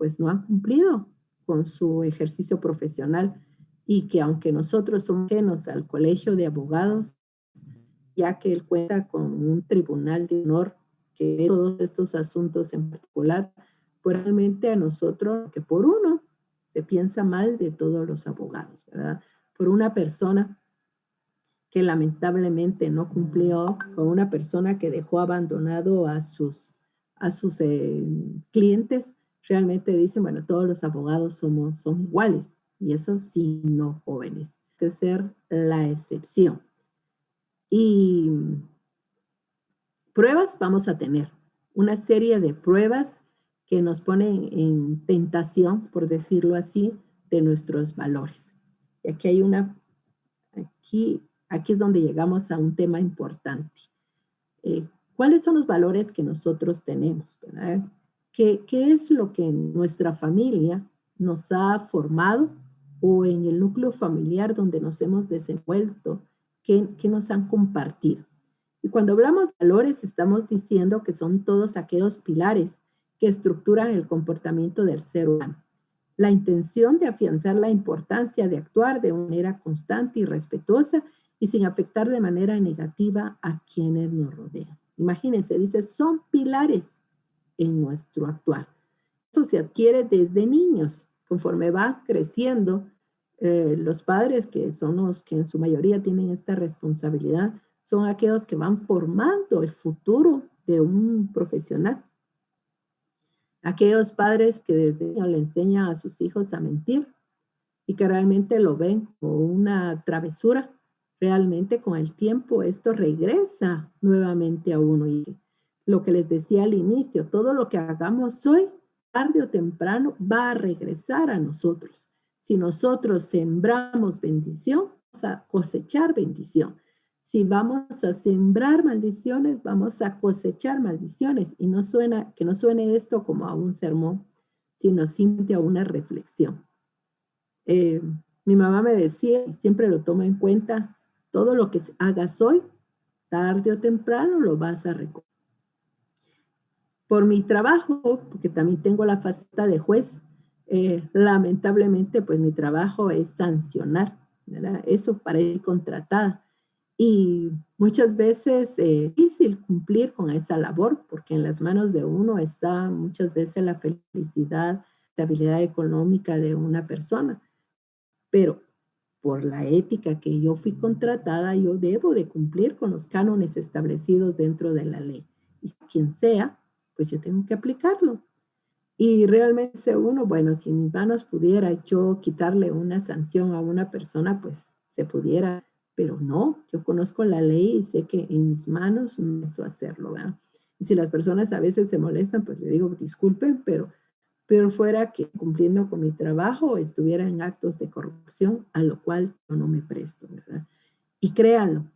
pues no han cumplido con su ejercicio profesional y que aunque nosotros somos ajenos al colegio de abogados, ya que él cuenta con un tribunal de honor que ve todos estos asuntos en particular, pues realmente a nosotros, que por uno se piensa mal de todos los abogados, ¿verdad? Por una persona que lamentablemente no cumplió, con una persona que dejó abandonado a sus, a sus eh, clientes, realmente dicen, bueno, todos los abogados somos, son iguales. Y eso sí, no jóvenes. De ser la excepción. Y pruebas vamos a tener. Una serie de pruebas que nos ponen en tentación, por decirlo así, de nuestros valores. Y aquí hay una, aquí, aquí es donde llegamos a un tema importante. Eh, ¿Cuáles son los valores que nosotros tenemos? ¿verdad? ¿Qué, es lo que en nuestra familia nos ha formado o en el núcleo familiar donde nos hemos desenvuelto, que, nos han compartido? Y cuando hablamos de valores, estamos diciendo que son todos aquellos pilares que estructuran el comportamiento del ser humano. La intención de afianzar la importancia de actuar de manera constante y respetuosa y sin afectar de manera negativa a quienes nos rodean. Imagínense, dice, son pilares en nuestro actuar. Eso se adquiere desde niños, conforme va creciendo. Eh, los padres, que son los que en su mayoría tienen esta responsabilidad, son aquellos que van formando el futuro de un profesional. Aquellos padres que desde niño le enseñan a sus hijos a mentir y que realmente lo ven como una travesura, realmente con el tiempo esto regresa nuevamente a uno. Y lo que les decía al inicio, todo lo que hagamos hoy, tarde o temprano, va a regresar a nosotros. Si nosotros sembramos bendición, vamos a cosechar bendición. Si vamos a sembrar maldiciones, vamos a cosechar maldiciones. Y no suena, que no suene esto como a un sermón, sino simplemente a una reflexión. Eh, mi mamá me decía, y siempre lo tomo en cuenta, todo lo que hagas hoy, tarde o temprano lo vas a recoger. Por mi trabajo, porque también tengo la faceta de juez, eh, lamentablemente, pues mi trabajo es sancionar, ¿verdad? Eso para ir contratada. Y muchas veces es eh, difícil cumplir con esa labor, porque en las manos de uno está muchas veces la felicidad, estabilidad económica de una persona. Pero por la ética que yo fui contratada, yo debo de cumplir con los cánones establecidos dentro de la ley. Y quien sea, pues yo tengo que aplicarlo. Y realmente uno, bueno, si en mis manos pudiera yo quitarle una sanción a una persona, pues se pudiera, pero no, yo conozco la ley y sé que en mis manos no eso hacerlo, ¿verdad? Y si las personas a veces se molestan, pues le digo, disculpen, pero, pero fuera que cumpliendo con mi trabajo estuviera en actos de corrupción, a lo cual yo no me presto, ¿verdad? Y créanlo,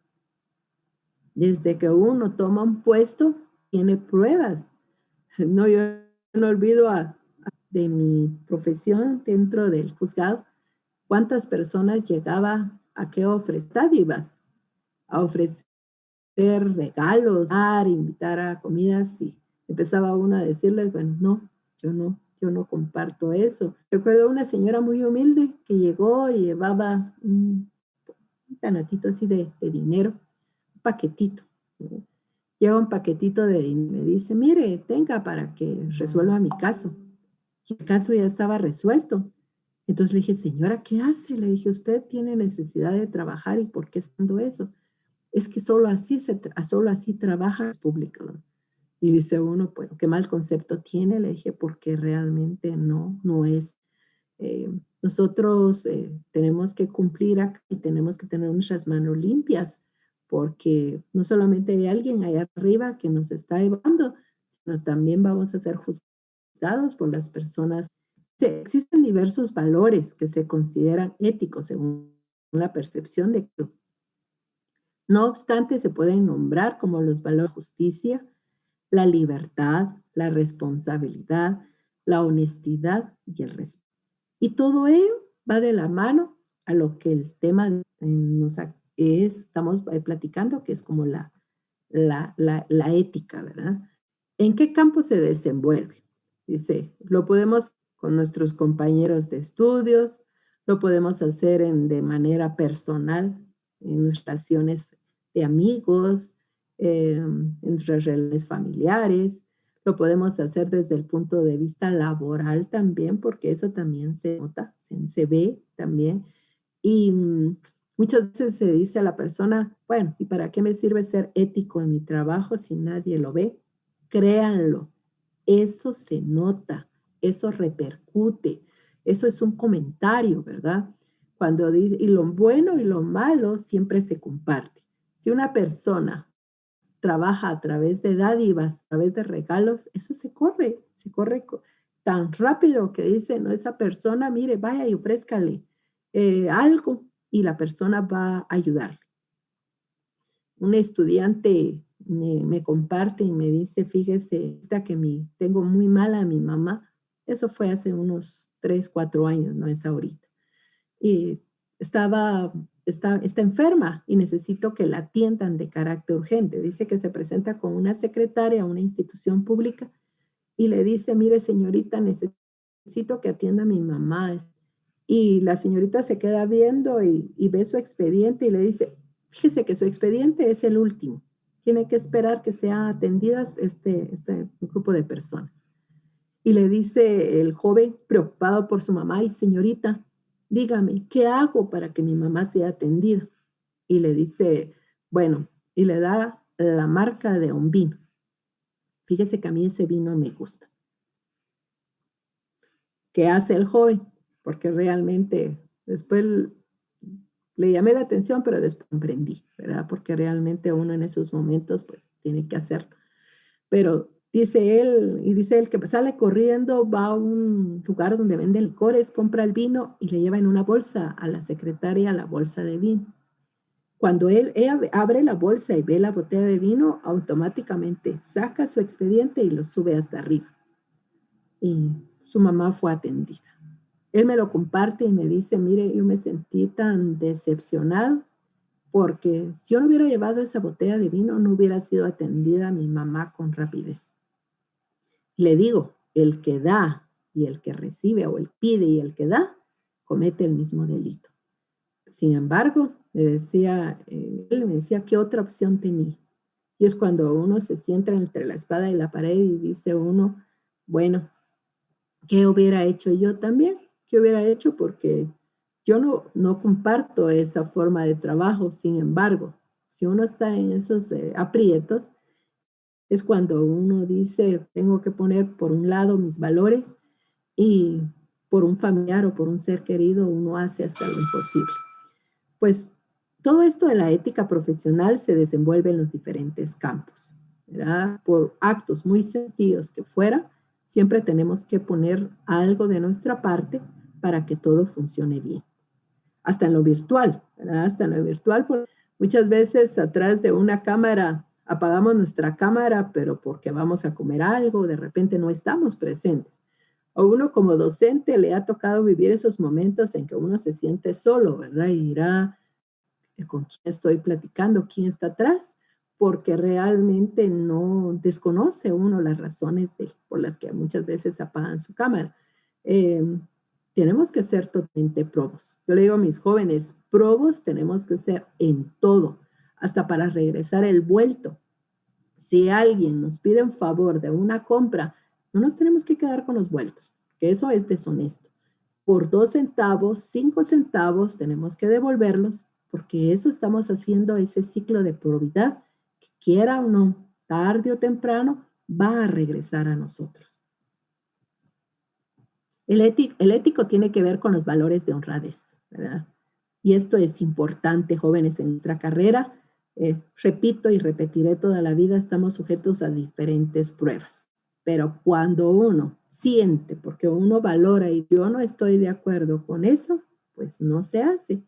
desde que uno toma un puesto, tiene pruebas. No, yo no olvido de mi profesión dentro del juzgado, cuántas personas llegaba a qué ofrecer dádivas, a ofrecer regalos, a invitar a comidas y empezaba uno a decirles, bueno, no, yo no, yo no comparto eso. Recuerdo una señora muy humilde que llegó y llevaba un, tanatito así de, dinero, un paquetito lleva un paquetito de dinero. Me dice, mire, tenga para que resuelva mi caso. Y el caso ya estaba resuelto. Entonces le dije, señora, ¿qué hace? Le dije, usted tiene necesidad de trabajar y ¿por qué estando eso? Es que solo así, se solo así trabaja el público. Y dice uno, bueno, qué mal concepto tiene. Le dije, porque realmente no, no es. Eh, nosotros eh, tenemos que cumplir acá y tenemos que tener nuestras manos limpias porque no solamente hay alguien allá arriba que nos está evaluando, sino también vamos a ser juzgados por las personas. Existen diversos valores que se consideran éticos según la percepción de que no obstante, se pueden nombrar como los valores de justicia, la libertad, la responsabilidad, la honestidad y el respeto. Y todo ello va de la mano a lo que el tema nos, estamos eh, platicando, que es como la, la, la, ética, ¿verdad? ¿En qué campo se desenvuelve? Dice, lo podemos con nuestros compañeros de estudios, lo podemos hacer en, de manera personal, en nuestras relaciones de amigos, eh, en nuestras relaciones familiares, lo podemos hacer desde el punto de vista laboral también, porque eso también se nota, se, se ve también. Y mm, Muchas veces se dice a la persona, bueno, ¿y para qué me sirve ser ético en mi trabajo si nadie lo ve? Créanlo, eso se nota, eso repercute, eso es un comentario, ¿verdad? Cuando dice, y lo bueno y lo malo siempre se comparte. Si una persona trabaja a través de dádivas, a través de regalos, eso se corre, se corre tan rápido que dice, no, esa persona, mire, vaya y ofrézcale eh, algo y la persona va a ayudar. Un estudiante me, comparte y me dice, fíjese, que mi, tengo muy mala a mi mamá. Eso fue hace unos tres, cuatro años, no es ahorita. Y estaba, está, está enferma y necesito que la atiendan de carácter urgente. Dice que se presenta con una secretaria a una institución pública y le dice, mire señorita, necesito que atienda a mi mamá. Y la señorita se queda viendo y, ve su expediente y le dice, fíjese que su expediente es el último. Tiene que esperar que sean atendidas este, este grupo de personas. Y le dice el joven, preocupado por su mamá, y señorita, dígame, ¿qué hago para que mi mamá sea atendida? Y le dice, bueno, y le da la marca de un vino. Fíjese que a mí ese vino me gusta. ¿Qué hace el joven? Porque realmente después le llamé la atención, pero después comprendí, ¿verdad? Porque realmente uno en esos momentos, pues, tiene que hacerlo. Pero dice él, y dice él que sale corriendo, va a un lugar donde vende licores, compra el vino y le lleva en una bolsa a la secretaria la bolsa de vino. Cuando él, abre la bolsa y ve la botella de vino, automáticamente saca su expediente y lo sube hasta arriba. Y su mamá fue atendida. Él me lo comparte y me dice, mire, yo me sentí tan decepcionado porque si yo no hubiera llevado esa botella de vino, no hubiera sido atendida mi mamá con rapidez. Le digo, el que da y el que recibe, o el pide y el que da, comete el mismo delito. Sin embargo, me decía, eh, él me decía, ¿qué otra opción tenía? Y es cuando uno se sienta entre la espada y la pared y dice uno, bueno, ¿qué hubiera hecho yo también? ¿Qué hubiera hecho? Porque yo no, no comparto esa forma de trabajo. Sin embargo, si uno está en esos eh, aprietos, es cuando uno dice, tengo que poner por un lado mis valores y por un familiar o por un ser querido, uno hace hasta lo imposible. Pues todo esto de la ética profesional se desenvuelve en los diferentes campos. ¿verdad? Por actos muy sencillos que fuera, siempre tenemos que poner algo de nuestra parte para que todo funcione bien. Hasta en lo virtual, ¿verdad? Hasta en lo virtual, muchas veces atrás de una cámara apagamos nuestra cámara, pero porque vamos a comer algo, de repente no estamos presentes. A uno como docente le ha tocado vivir esos momentos en que uno se siente solo, ¿verdad? Y irá con quién estoy platicando, quién está atrás, porque realmente no desconoce uno las razones de, por las que muchas veces apagan su cámara. Em, tenemos que ser totalmente probos. Yo le digo a mis jóvenes, probos tenemos que ser en todo, hasta para regresar el vuelto. Si alguien nos pide un favor de una compra, no nos tenemos que quedar con los vueltos, que eso es deshonesto. Por dos centavos, cinco centavos, tenemos que devolverlos, porque eso estamos haciendo ese ciclo de probidad, quiera o no, tarde o temprano, va a regresar a nosotros. El ético, tiene que ver con los valores de honradez, ¿verdad? Y esto es importante, jóvenes, en nuestra carrera. Eh, repito y repetiré toda la vida, estamos sujetos a diferentes pruebas. Pero cuando uno siente, porque uno valora y yo no estoy de acuerdo con eso, pues no se hace.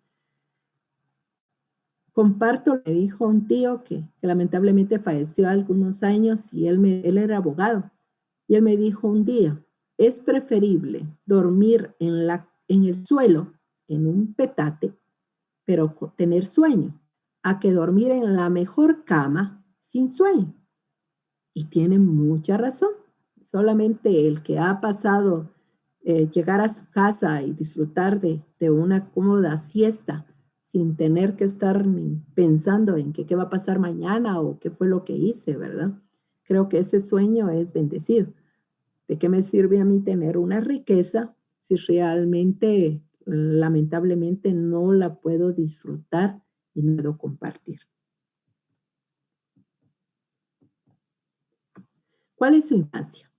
Comparto, me dijo un tío que, lamentablemente falleció algunos años y él, me, él era abogado. Y él me dijo un día, es preferible dormir en, la, en el suelo, en un petate, pero tener sueño, a que dormir en la mejor cama sin sueño. Y tiene mucha razón. Solamente el que ha pasado eh, llegar a su casa y disfrutar de, de, una cómoda siesta sin tener que estar pensando en qué va a pasar mañana o qué fue lo que hice, ¿verdad? Creo que ese sueño es bendecido. ¿De qué me sirve a mí tener una riqueza si realmente, lamentablemente, no la puedo disfrutar y no puedo compartir? ¿Cuál es su infancia?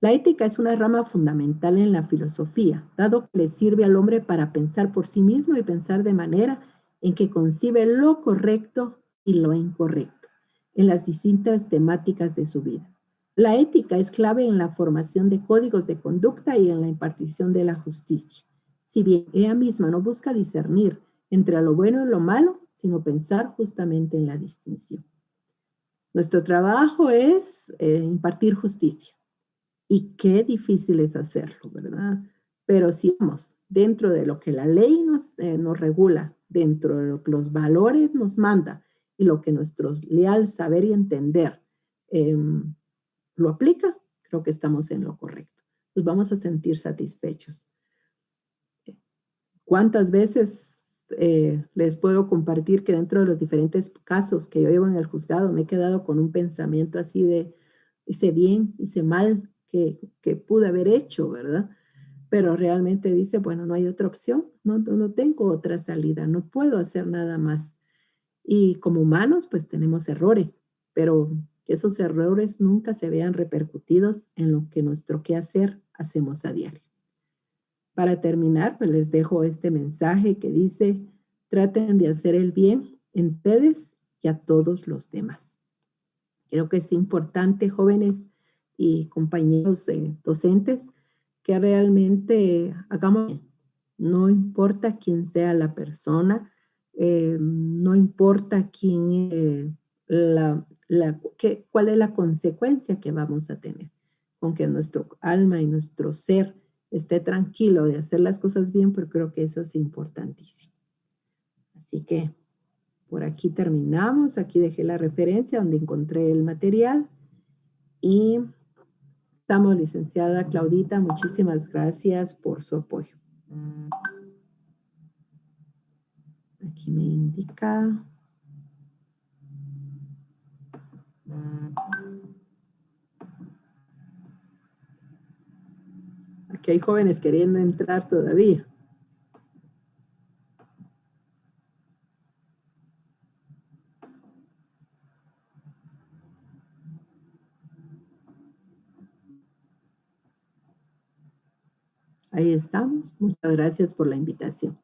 La ética es una rama fundamental en la filosofía, dado que le sirve al hombre para pensar por sí mismo y pensar de manera en que concibe lo correcto y lo incorrecto en las distintas temáticas de su vida. La ética es clave en la formación de códigos de conducta y en la impartición de la justicia. Si bien ella misma no busca discernir entre lo bueno y lo malo, sino pensar justamente en la distinción. Nuestro trabajo es eh, impartir justicia. Y qué difícil es hacerlo, ¿verdad? Pero si vamos dentro de lo que la ley nos, eh, nos regula, dentro de lo que los valores nos manda y lo que nuestro leal saber y entender eh, lo aplica, creo que estamos en lo correcto. Nos vamos a sentir satisfechos. ¿Cuántas veces eh, les puedo compartir que dentro de los diferentes casos que yo llevo en el juzgado me he quedado con un pensamiento así de hice bien, hice mal, que, que pude haber hecho, ¿verdad? Pero realmente dice, bueno, no hay otra opción, no, tengo otra salida, no puedo hacer nada más. Y como humanos, pues tenemos errores, pero que esos errores nunca se vean repercutidos en lo que nuestro quehacer hacemos a diario. Para terminar, pues les dejo este mensaje que dice, traten de hacer el bien en ustedes y a todos los demás. Creo que es importante, jóvenes y compañeros eh, docentes, que realmente hagamos, no importa quién sea la persona, eh, no importa quién, eh, la, la, qué, cuál es la consecuencia que vamos a tener, con que nuestro alma y nuestro ser esté tranquilo de hacer las cosas bien, pero creo que eso es importantísimo. Así que por aquí terminamos. Aquí dejé la referencia donde encontré el material. Y estamos, licenciada Claudita, muchísimas gracias por su apoyo. Aquí me indica... Aquí hay jóvenes queriendo entrar todavía. Ahí estamos. Muchas gracias por la invitación.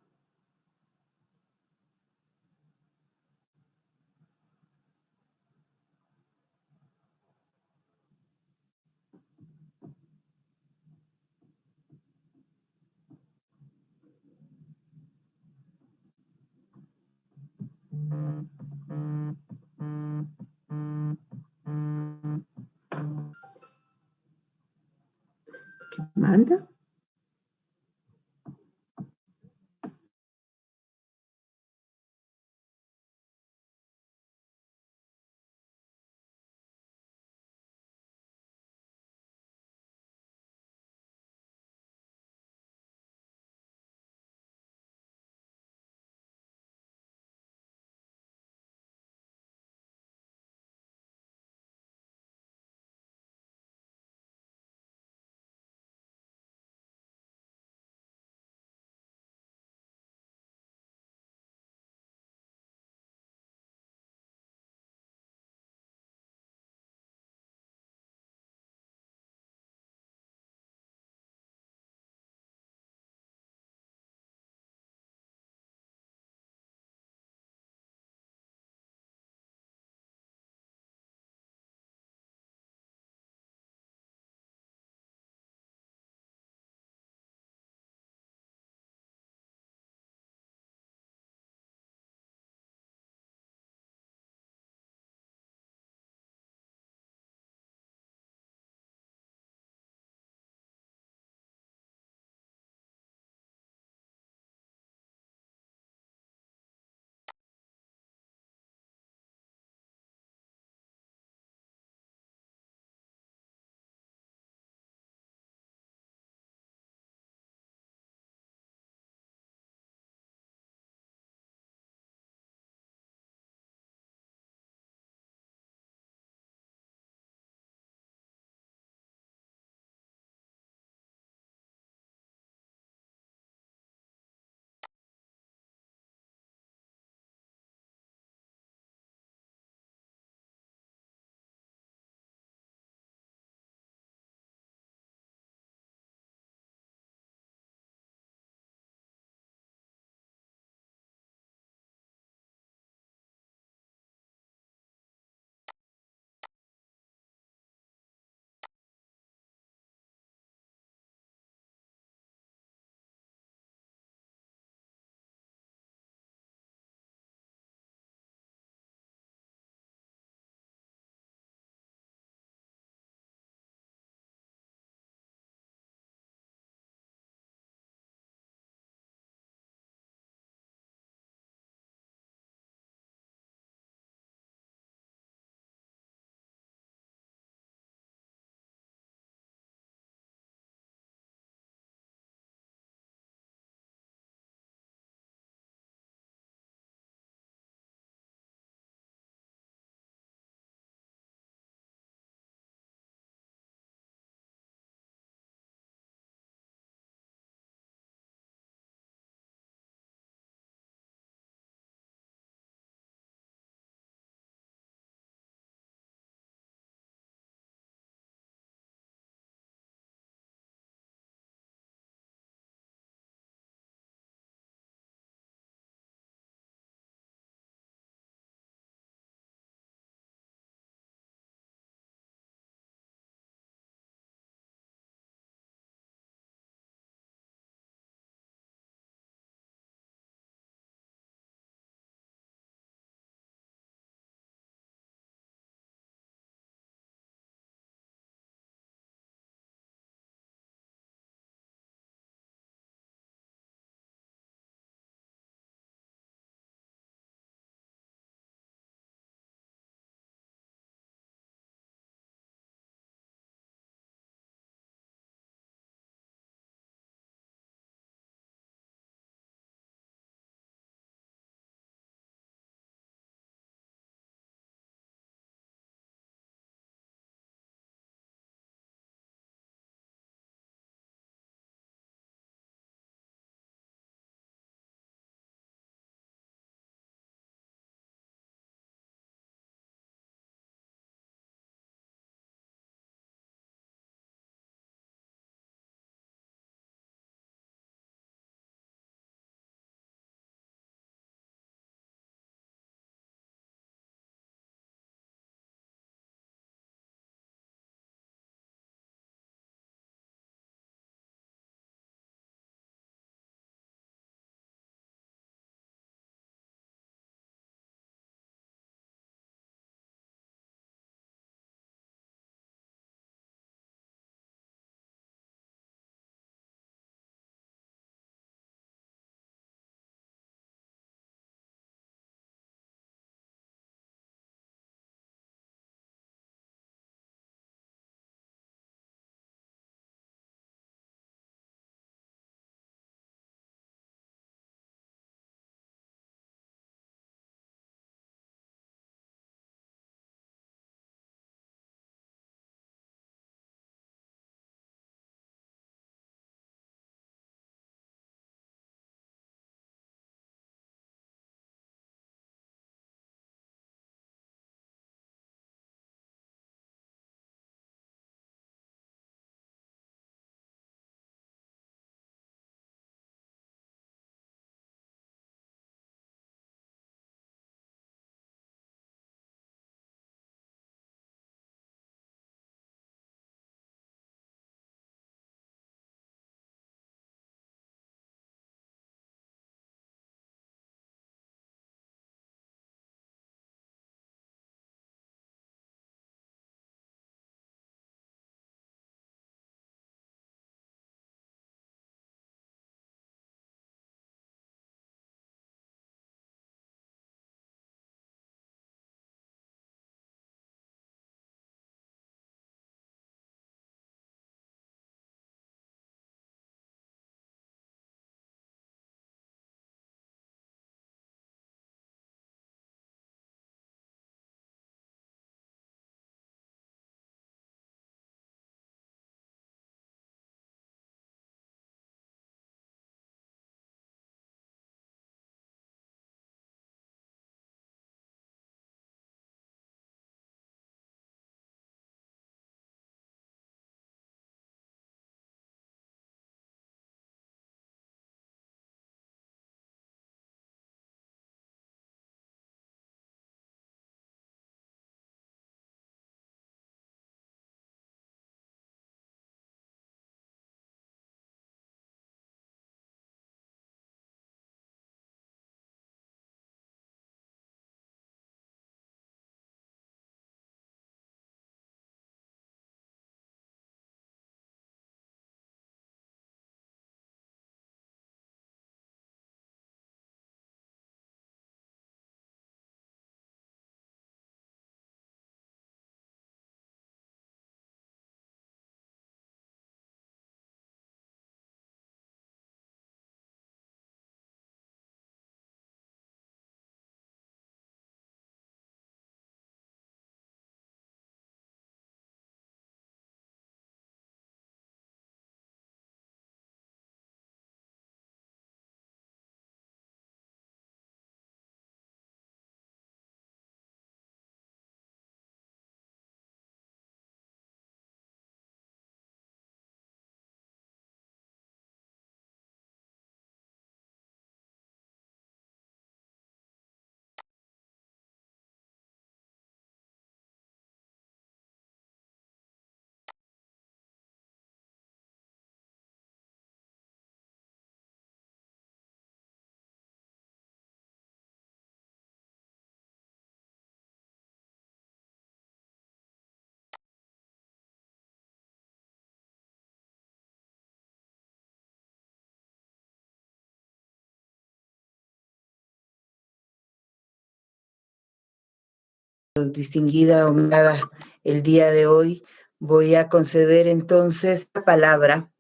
Distinguida homenaje el día de hoy, voy a conceder entonces la palabra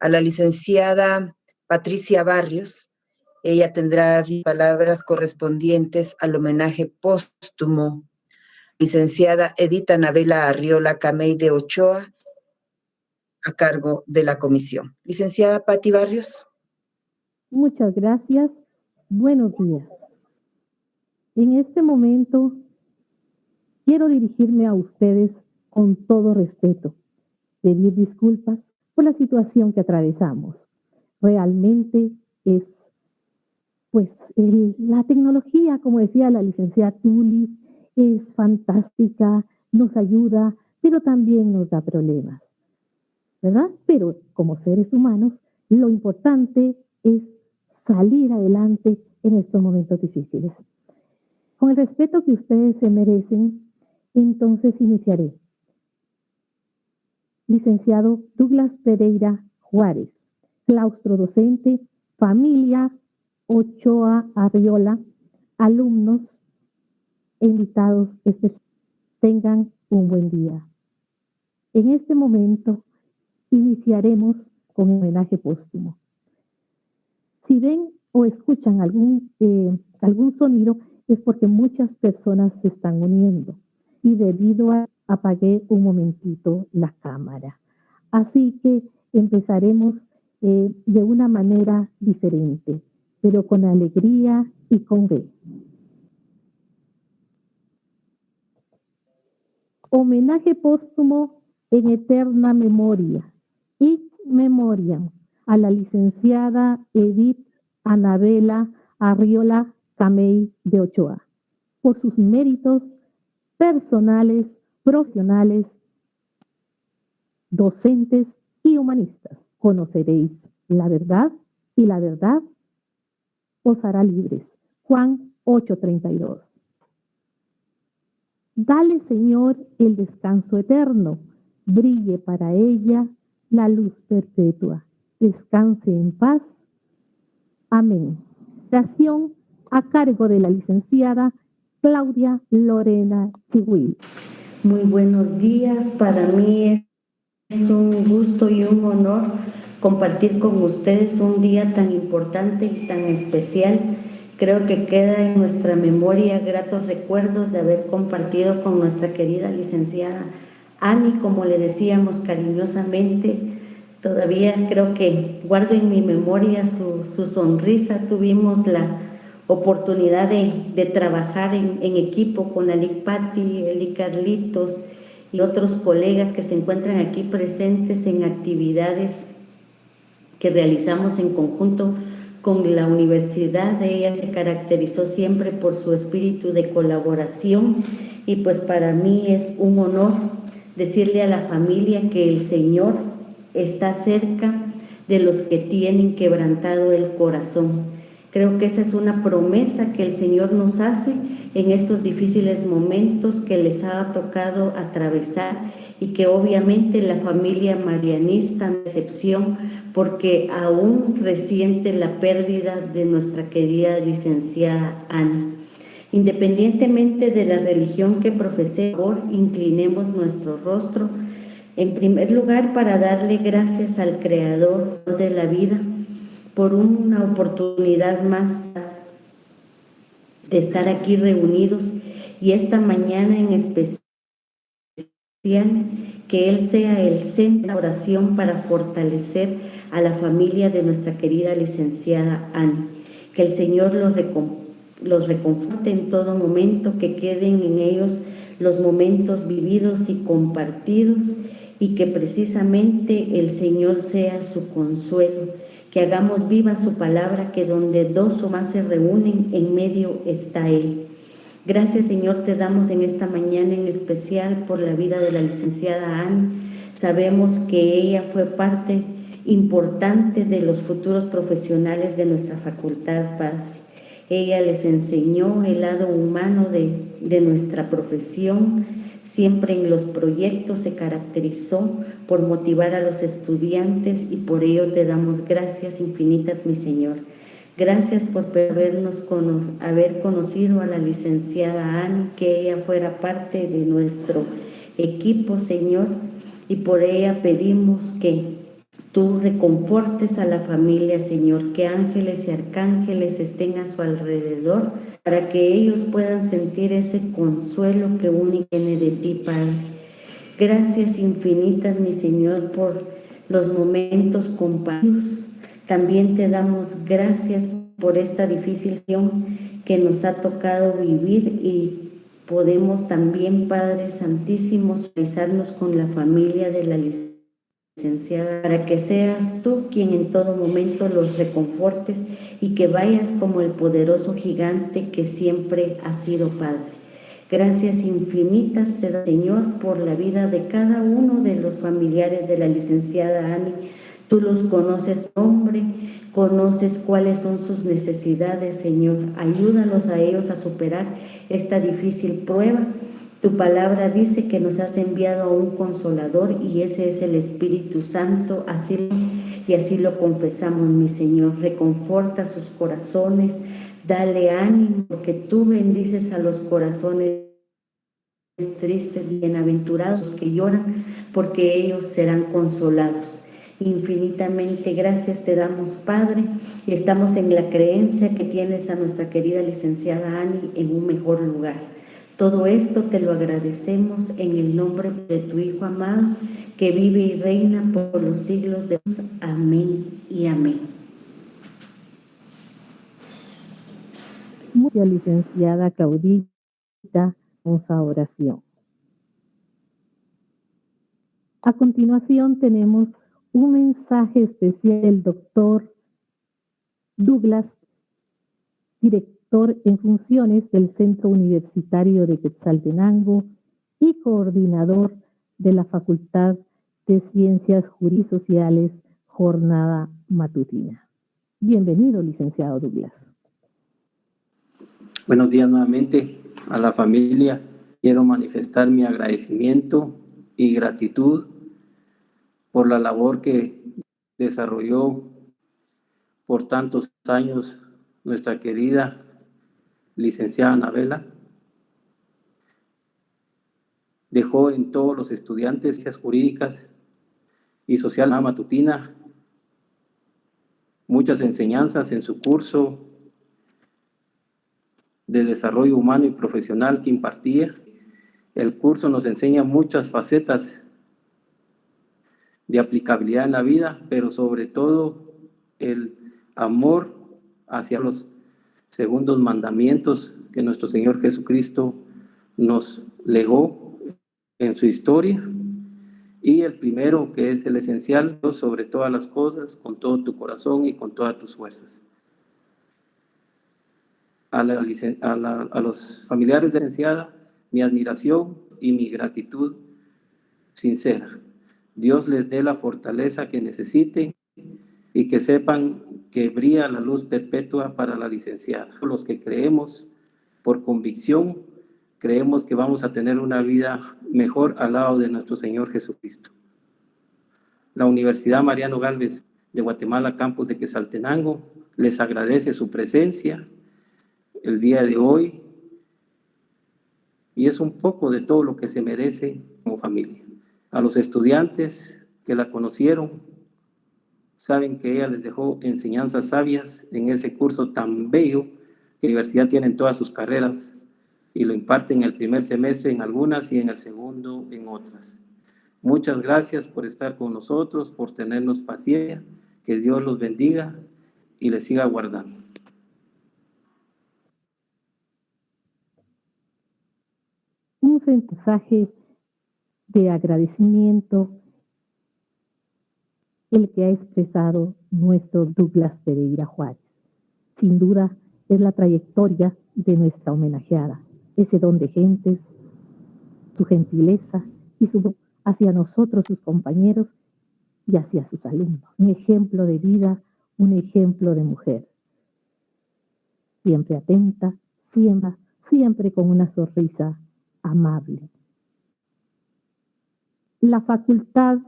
a la licenciada Patricia Barrios. Ella tendrá palabras correspondientes al homenaje póstumo. Licenciada Edita Navela Arriola Camey de Ochoa, a cargo de la comisión. Licenciada Patti Barrios. Muchas gracias. Buenos días. En este momento quiero dirigirme a ustedes con todo respeto, pedir disculpas por la situación que atravesamos. Realmente es, pues, la tecnología, como decía la licenciada Tuli, es fantástica, nos ayuda, pero también nos da problemas, ¿verdad? Pero como seres humanos, lo importante es salir adelante en estos momentos difíciles. Con el respeto que ustedes se merecen, entonces iniciaré. Licenciado Douglas Pereira Juárez, claustro docente, familia Ochoa Arriola, alumnos e invitados especiales. Tengan un buen día. En este momento iniciaremos con un homenaje póstumo. Si ven o escuchan algún, eh, algún sonido, es porque muchas personas se están uniendo y debido a apagué un momentito la cámara. Así que empezaremos eh, de una manera diferente, pero con alegría y con fe. Homenaje póstumo en eterna memoria y memoria a la licenciada Edith Anabela Arriola Camey de Ochoa por sus méritos personales, profesionales, docentes y humanistas. Conoceréis la verdad y la verdad os hará libres. Juan 8:32. Dale, Señor, el descanso eterno. Brille para ella la luz perpetua descanse en paz. Amén. Oración a cargo de la licenciada Claudia Lorena Chihuil. Muy buenos días, para mí es un gusto y un honor compartir con ustedes un día tan importante y tan especial. Creo que queda en nuestra memoria gratos recuerdos de haber compartido con nuestra querida licenciada Ani, como le decíamos cariñosamente, Todavía creo que guardo en mi memoria su, sonrisa. Tuvimos la oportunidad de, trabajar en, equipo con la Lic Patti, Eli Carlitos y otros colegas que se encuentran aquí presentes en actividades que realizamos en conjunto con la universidad. Ella se caracterizó siempre por su espíritu de colaboración y pues para mí es un honor decirle a la familia que el Señor está cerca de los que tienen quebrantado el corazón. Creo que esa es una promesa que el Señor nos hace en estos difíciles momentos que les ha tocado atravesar y que obviamente la familia marianista excepción porque aún resiente la pérdida de nuestra querida licenciada Ana. Independientemente de la religión que profesemos, inclinemos nuestro rostro en primer lugar, para darle gracias al Creador de la vida por una oportunidad más de estar aquí reunidos y esta mañana en especial que Él sea el centro de oración para fortalecer a la familia de nuestra querida licenciada Anne. Que el Señor los, los reconforte en todo momento, que queden en ellos los momentos vividos y compartidos y que precisamente el Señor sea su consuelo, que hagamos viva su palabra, que donde dos o más se reúnen, en medio está Él. Gracias Señor te damos en esta mañana en especial por la vida de la licenciada Anne. Sabemos que ella fue parte importante de los futuros profesionales de nuestra facultad, Padre. Ella les enseñó el lado humano de, de nuestra profesión, Siempre en los proyectos se caracterizó por motivar a los estudiantes y por ello te damos gracias infinitas, mi Señor. Gracias por haber conocido a la licenciada Ani, que ella fuera parte de nuestro equipo, Señor, y por ella pedimos que tú reconfortes a la familia, Señor, que ángeles y arcángeles estén a su alrededor para que ellos puedan sentir ese consuelo que único viene de ti, Padre. Gracias infinitas, mi Señor, por los momentos compartidos también te damos gracias por esta difícil situación que nos ha tocado vivir y podemos también, Padre Santísimo, solidarizarnos con la familia de la licenciada para que seas tú quien en todo momento los reconfortes y que vayas como el poderoso gigante que siempre ha sido Padre. Gracias infinitas te da, Señor, por la vida de cada uno de los familiares de la licenciada Ani, Tú los conoces, hombre, conoces cuáles son sus necesidades, Señor. Ayúdalos a ellos a superar esta difícil prueba. Tu palabra dice que nos has enviado a un consolador y ese es el Espíritu Santo. Así y así lo confesamos, mi Señor. Reconforta sus corazones, dale ánimo, porque tú bendices a los corazones tristes, bienaventurados que lloran, porque ellos serán consolados. Infinitamente gracias te damos, Padre, y estamos en la creencia que tienes a nuestra querida licenciada Ani en un mejor lugar. Todo esto te lo agradecemos en el nombre de tu Hijo amado, que vive y reina por los siglos de Dios. Amén y amén. Mucha licenciada Caudita, una oración. A continuación tenemos un mensaje especial del doctor Douglas, director en funciones del Centro Universitario de Quetzaltenango y coordinador de la Facultad de Ciencias Jurisociales, jornada matutina. Bienvenido, licenciado Douglas. Buenos días nuevamente a la familia. Quiero manifestar mi agradecimiento y gratitud por la labor que desarrolló por tantos años nuestra querida licenciada Anabela. Dejó en todos los estudiantes ciencias jurídicas y social matutina muchas enseñanzas en su curso de desarrollo humano y profesional que impartía. El curso nos enseña muchas facetas de aplicabilidad en la vida, pero sobre todo el amor hacia los segundos mandamientos que nuestro Señor Jesucristo nos legó en su historia. Y el primero, que es el esencial, sobre todas las cosas, con todo tu corazón y con todas tus fuerzas. A, a, los familiares de la licenciada, mi admiración y mi gratitud sincera. Dios les dé la fortaleza que necesiten y que sepan que brilla la luz perpetua para la licenciada. Los que creemos por convicción, creemos que vamos a tener una vida mejor al lado de nuestro Señor Jesucristo. La Universidad Mariano Galvez de Guatemala, campus de Quesaltenango, les agradece su presencia el día de hoy y es un poco de todo lo que se merece como familia. A los estudiantes que la conocieron, saben que ella les dejó enseñanzas sabias en ese curso tan bello que la universidad tiene en todas sus carreras y lo imparte en el primer semestre en algunas y en el segundo en otras. Muchas gracias por estar con nosotros, por tenernos paciencia, que Dios los bendiga y les siga guardando. Un mensaje de agradecimiento el que ha expresado nuestro Douglas Pereira Juárez. Sin duda es la trayectoria de nuestra homenajeada, ese don de gentes, su gentileza y su hacia nosotros, sus compañeros y hacia sus alumnos. Un ejemplo de vida, un ejemplo de mujer. Siempre atenta, siempre, siempre con una sonrisa amable la Facultad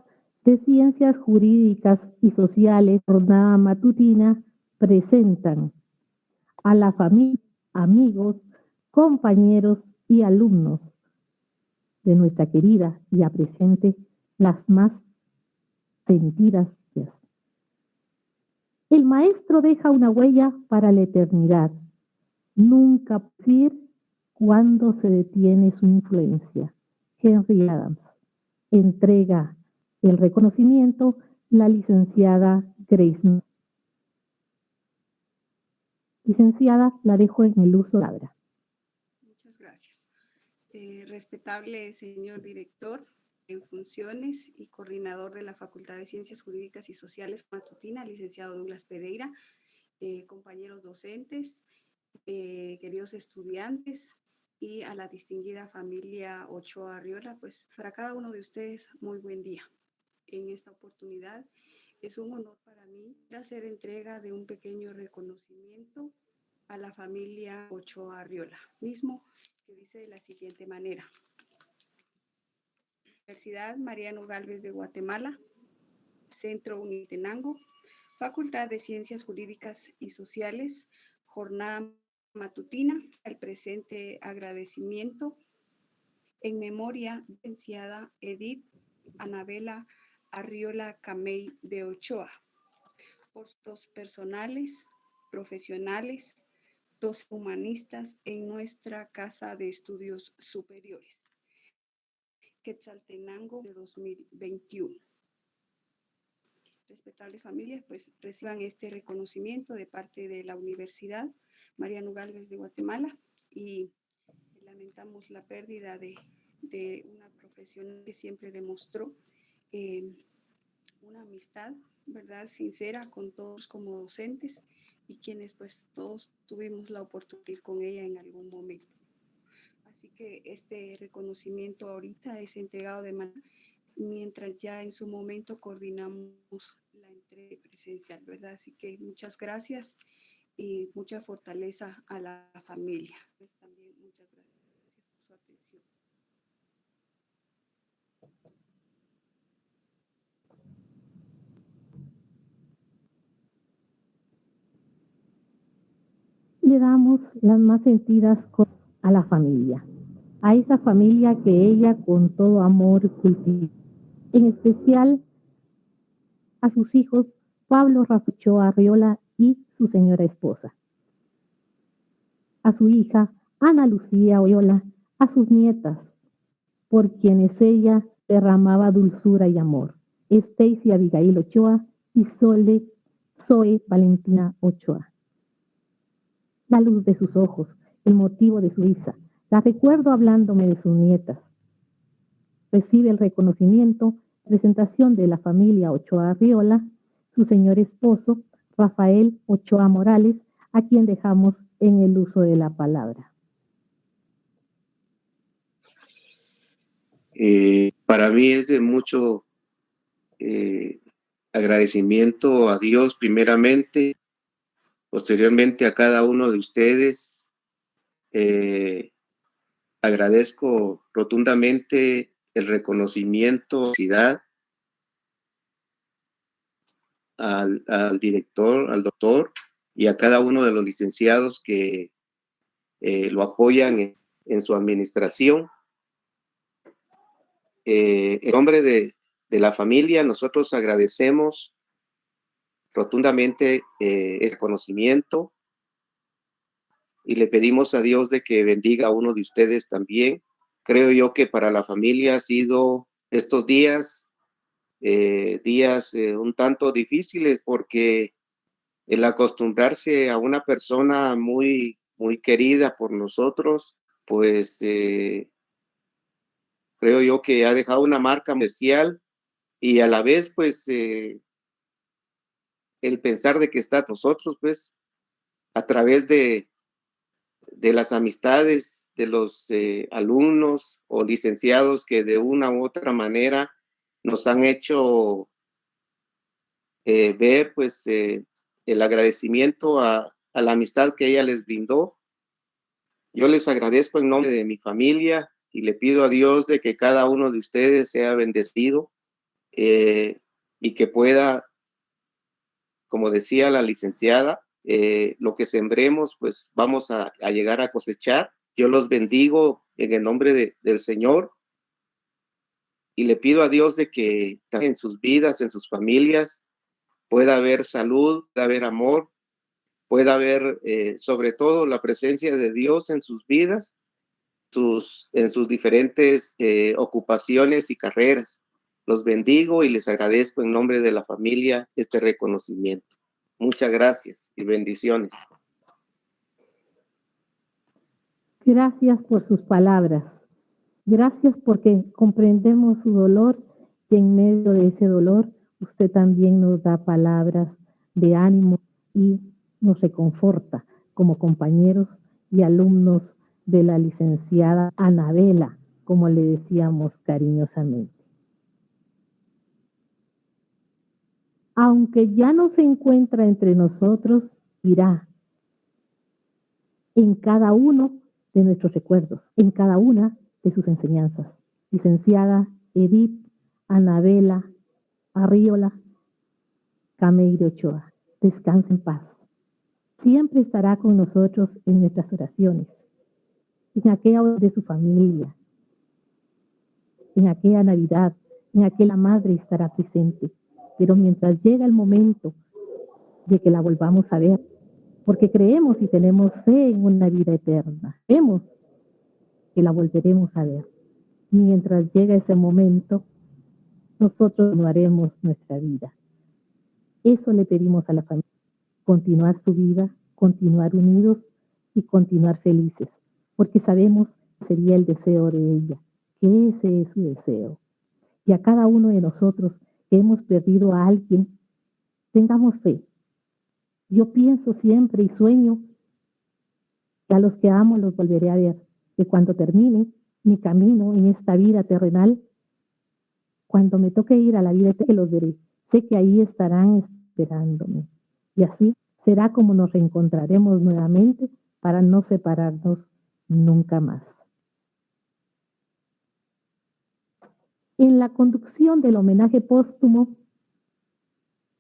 de Ciencias Jurídicas y Sociales, jornada matutina, presentan a la familia, amigos, compañeros y alumnos de nuestra querida y presente las más sentidas. El maestro deja una huella para la eternidad. Nunca decir cuándo se detiene su influencia. Henry Adams. Entrega el reconocimiento la licenciada Grace. Licenciada, la dejo en el uso de la palabra. Eh, respetable señor director en funciones y coordinador de la Facultad de Ciencias Jurídicas y Sociales Matutina, licenciado Douglas Pereira, eh, compañeros docentes, eh, queridos estudiantes y a la distinguida familia Ochoa Arriola, pues para cada uno de ustedes muy buen día. En esta oportunidad es un honor para mí hacer entrega de un pequeño reconocimiento a la familia Ochoa Arriola, mismo que dice de la siguiente manera. Universidad Mariano Galvez de Guatemala, Centro Unitenango, Facultad de Ciencias Jurídicas y Sociales, jornada matutina, el presente agradecimiento en memoria licenciada Edith Anabela Arriola Camey de Ochoa, por dos personales, profesionales, dos humanistas en nuestra Casa de Estudios Superiores. Quetzaltenango de 2021. Respetables familias, pues reciban este reconocimiento de parte de la Universidad Mariano Galvez de Guatemala y lamentamos la pérdida de, de una profesional que siempre demostró eh, una amistad, ¿verdad? Sincera con todos como docentes y quienes pues todos tuvimos la oportunidad con ella en algún momento. Así que este reconocimiento ahorita es entregado de manera, mientras ya en su momento coordinamos la entrega presencial, ¿verdad? Así que muchas gracias y mucha fortaleza a la familia. Pues también muchas gracias por su atención. Le damos las más sentidas a la familia, a esa familia que ella con todo amor cultiva, en especial a sus hijos Pablo Rafucho Arriola y su señora esposa, a su hija Ana Lucía Oyola, a sus nietas, por quienes ella derramaba dulzura y amor, Stacy Abigail Ochoa y Sole Zoe Valentina Ochoa. La luz de sus ojos, el motivo de su risa. La recuerdo hablándome de sus nietas. Recibe el reconocimiento, presentación de la familia Ochoa Riola, su señor esposo, Rafael Ochoa Morales, a quien dejamos en el uso de la palabra. Eh, para mí es de mucho eh, agradecimiento a Dios primeramente, posteriormente a cada uno de ustedes, eh, agradezco rotundamente el reconocimiento al, al, director, al doctor y a cada uno de los licenciados que eh, lo apoyan en, su administración. Eh, en nombre de, de, la familia, nosotros agradecemos rotundamente eh, conocimiento y le pedimos a Dios de que bendiga a uno de ustedes también. Creo yo que para la familia ha sido estos días, eh, días eh, un tanto difíciles porque el acostumbrarse a una persona muy, muy querida por nosotros, pues eh, creo yo que ha dejado una marca especial y a la vez, pues, el pensar de que está nosotros, pues, a través de, de las amistades de los eh, alumnos o licenciados que de una u otra manera nos han hecho eh, ver pues eh, el agradecimiento a, a, la amistad que ella les brindó. Yo les agradezco en nombre de mi familia y le pido a Dios de que cada uno de ustedes sea bendecido y que pueda, como decía la licenciada, eh, lo que sembremos, pues vamos a, llegar a cosechar. Yo los bendigo en el nombre de, del Señor y le pido a Dios de que en sus vidas, en sus familias, pueda haber salud, pueda haber amor, pueda haber eh, sobre todo la presencia de Dios en sus vidas, sus, en sus diferentes eh, ocupaciones y carreras. Los bendigo y les agradezco en nombre de la familia este reconocimiento. Muchas gracias y bendiciones. Gracias por sus palabras. Gracias porque comprendemos su dolor y en medio de ese dolor usted también nos da palabras de ánimo y nos reconforta como compañeros y alumnos de la licenciada Anabela, como le decíamos cariñosamente. Aunque ya no se encuentra entre nosotros, irá en cada uno de nuestros recuerdos, en cada una de sus enseñanzas. Licenciada Edith Anabela Arriola Cameiro Ochoa, descanse en paz. Siempre estará con nosotros en nuestras oraciones, en aquella de su familia, en aquella Navidad, en aquella madre estará presente. Pero mientras llega el momento de que la volvamos a ver, porque creemos y tenemos fe en una vida eterna, vemos que la volveremos a ver. Mientras llega ese momento, nosotros no haremos nuestra vida. Eso le pedimos a la familia, continuar su vida, continuar unidos y continuar felices, porque sabemos que sería el deseo de ella, que ese es su deseo. Y a cada uno de nosotros hemos perdido a alguien, tengamos fe. Yo pienso siempre y sueño que a los que amo los volveré a ver que cuando termine mi camino en esta vida terrenal, cuando me toque ir a la vida que los veré, sé que ahí estarán esperándome. Y así será como nos reencontraremos nuevamente para no separarnos nunca más. En la conducción del homenaje póstumo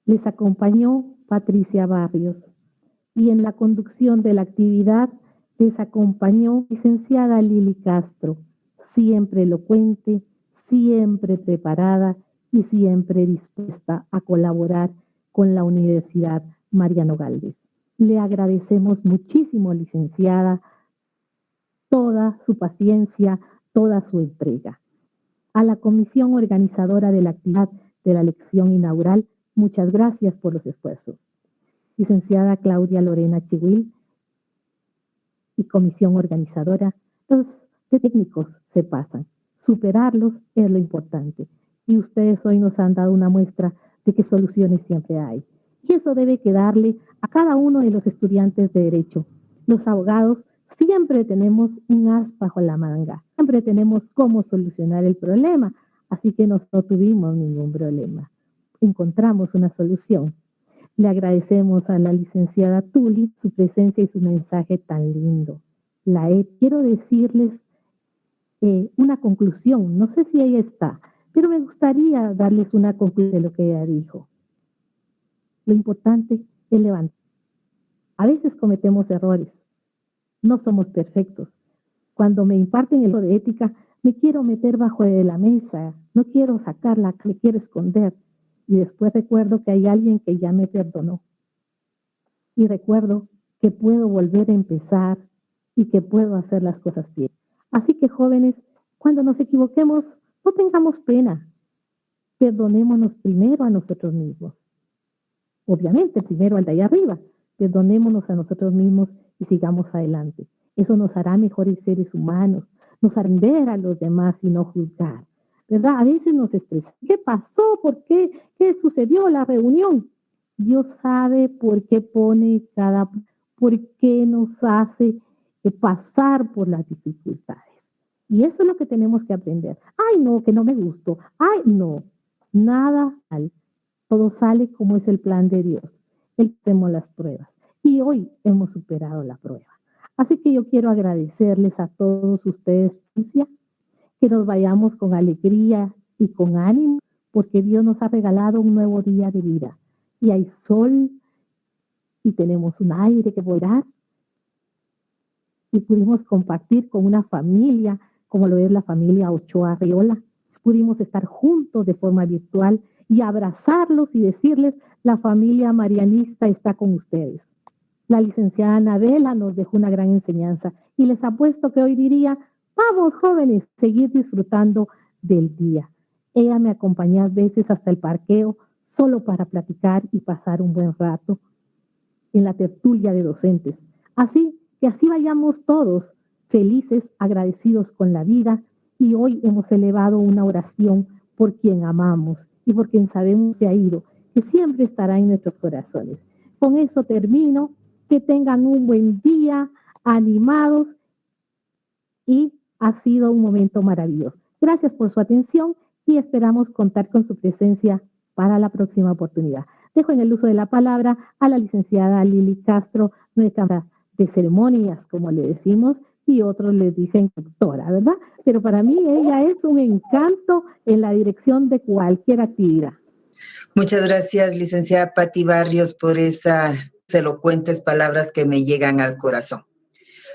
les acompañó Patricia Barrios y en la conducción de la actividad les acompañó licenciada Lili Castro, siempre elocuente, siempre preparada y siempre dispuesta a colaborar con la Universidad Mariano Galvez. Le agradecemos muchísimo, licenciada, toda su paciencia, toda su entrega. A la comisión organizadora de la actividad de la lección inaugural, muchas gracias por los esfuerzos. Licenciada Claudia Lorena Chihuil, y comisión organizadora, los técnicos se pasan. Superarlos es lo importante. Y ustedes hoy nos han dado una muestra de que soluciones siempre hay. Y eso debe quedarle a cada uno de los estudiantes de Derecho. Los abogados siempre tenemos un as bajo la manga. Siempre tenemos cómo solucionar el problema. Así que no tuvimos ningún problema. Encontramos una solución. Le agradecemos a la licenciada Tuli su presencia y su mensaje tan lindo. La e, quiero decirles eh, una conclusión, no sé si ella está, pero me gustaría darles una conclusión de lo que ella dijo. Lo importante es levantar. A veces cometemos errores, no somos perfectos. Cuando me imparten el de ética, me quiero meter bajo de la mesa, no quiero sacarla, me quiero esconder y después recuerdo que hay alguien que ya me perdonó. Y recuerdo que puedo volver a empezar y que puedo hacer las cosas bien. Así que jóvenes, cuando nos equivoquemos, no tengamos pena. Perdonémonos primero a nosotros mismos. Obviamente, primero al de allá arriba. Perdonémonos a nosotros mismos y sigamos adelante. Eso nos hará mejores seres humanos, nos hará a los demás y no juzgar. ¿verdad? A veces nos expresa, ¿qué pasó? ¿Por qué? ¿Qué sucedió la reunión? Dios sabe por qué pone cada, por qué nos hace pasar por las dificultades. Y eso es lo que tenemos que aprender. Ay, no, que no me gustó. Ay, no, nada mal. Todo sale como es el plan de Dios. Él tenemos las pruebas. Y hoy hemos superado la prueba. Así que yo quiero agradecerles a todos ustedes que nos vayamos con alegría y con ánimo, porque Dios nos ha regalado un nuevo día de vida. Y hay sol y tenemos un aire que volar y pudimos compartir con una familia como lo es la familia Ochoa Riola. Pudimos estar juntos de forma virtual y abrazarlos y decirles, la familia marianista está con ustedes. La licenciada Anabela nos dejó una gran enseñanza y les apuesto que hoy diría, vamos jóvenes, seguir disfrutando del día. Ella me acompañó a veces hasta el parqueo solo para platicar y pasar un buen rato en la tertulia de docentes. Así que así vayamos todos felices, agradecidos con la vida y hoy hemos elevado una oración por quien amamos y por quien sabemos se ha ido, que siempre estará en nuestros corazones. Con eso termino, que tengan un buen día, animados y ha sido un momento maravilloso. Gracias por su atención y esperamos contar con su presencia para la próxima oportunidad. Dejo en el uso de la palabra a la licenciada Lili Castro, nuestra de ceremonias, como le decimos, y otros les dicen doctora, ¿verdad? Pero para mí ella es un encanto en la dirección de cualquier actividad. Muchas gracias, licenciada Patti Barrios, por esas elocuentes palabras que me llegan al corazón.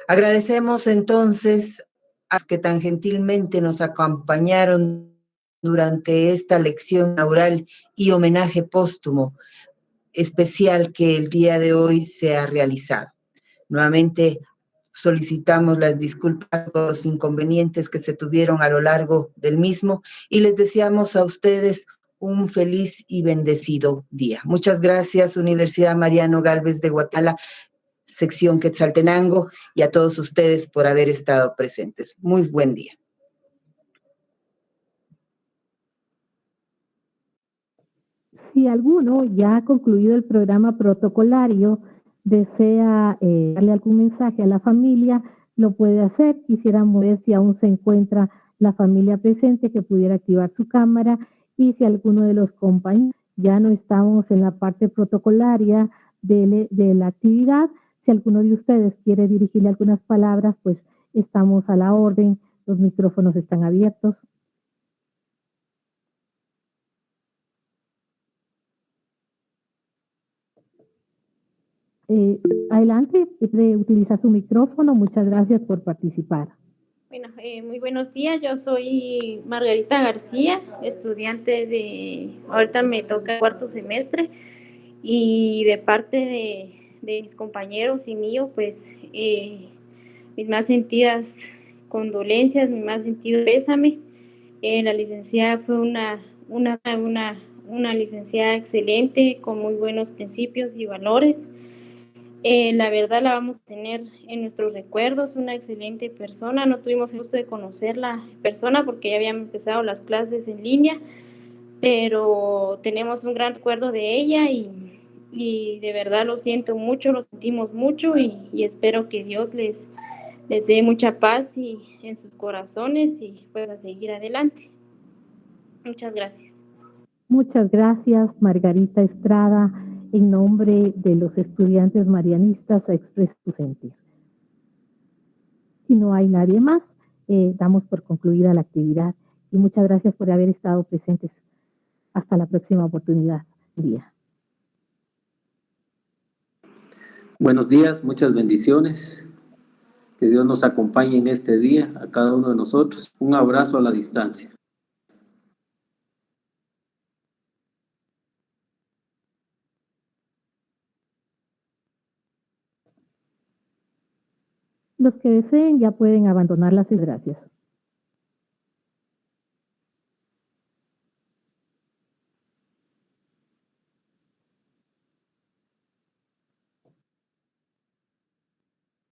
Agradecemos entonces a los que tan gentilmente nos acompañaron durante esta lección oral y homenaje póstumo especial que el día de hoy se ha realizado. Nuevamente solicitamos las disculpas por los inconvenientes que se tuvieron a lo largo del mismo y les deseamos a ustedes un feliz y bendecido día. Muchas gracias, Universidad Mariano Galvez de Guatala, sección Quetzaltenango, y a todos ustedes por haber estado presentes. Muy buen día. Si alguno ya ha concluido el programa protocolario, desea eh, darle algún mensaje a la familia, lo puede hacer. Quisiéramos ver si aún se encuentra la familia presente que pudiera activar su cámara y si alguno de los compañeros ya no estamos en la parte protocolaria de, la actividad, si alguno de ustedes quiere dirigirle algunas palabras, pues estamos a la orden, los micrófonos están abiertos. Eh, adelante, puede utilizar su micrófono. Muchas gracias por participar. Bueno, eh, muy buenos días. Yo soy Margarita García, estudiante de, ahorita me toca cuarto semestre y de parte de, de mis compañeros y mío, pues eh, mis más sentidas condolencias, mi más sentido pésame. Eh, la licenciada fue una, una, una, una licenciada excelente, con muy buenos principios y valores. Eh, la verdad la vamos a tener en nuestros recuerdos, una excelente persona. No tuvimos el gusto de conocerla persona porque ya habían empezado las clases en línea, pero tenemos un gran recuerdo de ella y, y de verdad lo siento mucho, lo sentimos mucho y, y, espero que Dios les, les dé mucha paz y, en sus corazones y pueda seguir adelante. Muchas gracias. Muchas gracias, Margarita Estrada en nombre de los estudiantes marianistas a expresar sentir. Si no hay nadie más, eh, damos por concluida la actividad y muchas gracias por haber estado presentes. Hasta la próxima oportunidad. Día. Buenos días, muchas bendiciones. Que Dios nos acompañe en este día, a cada uno de nosotros. Un abrazo a la distancia. Los que deseen ya pueden abandonar las gracias.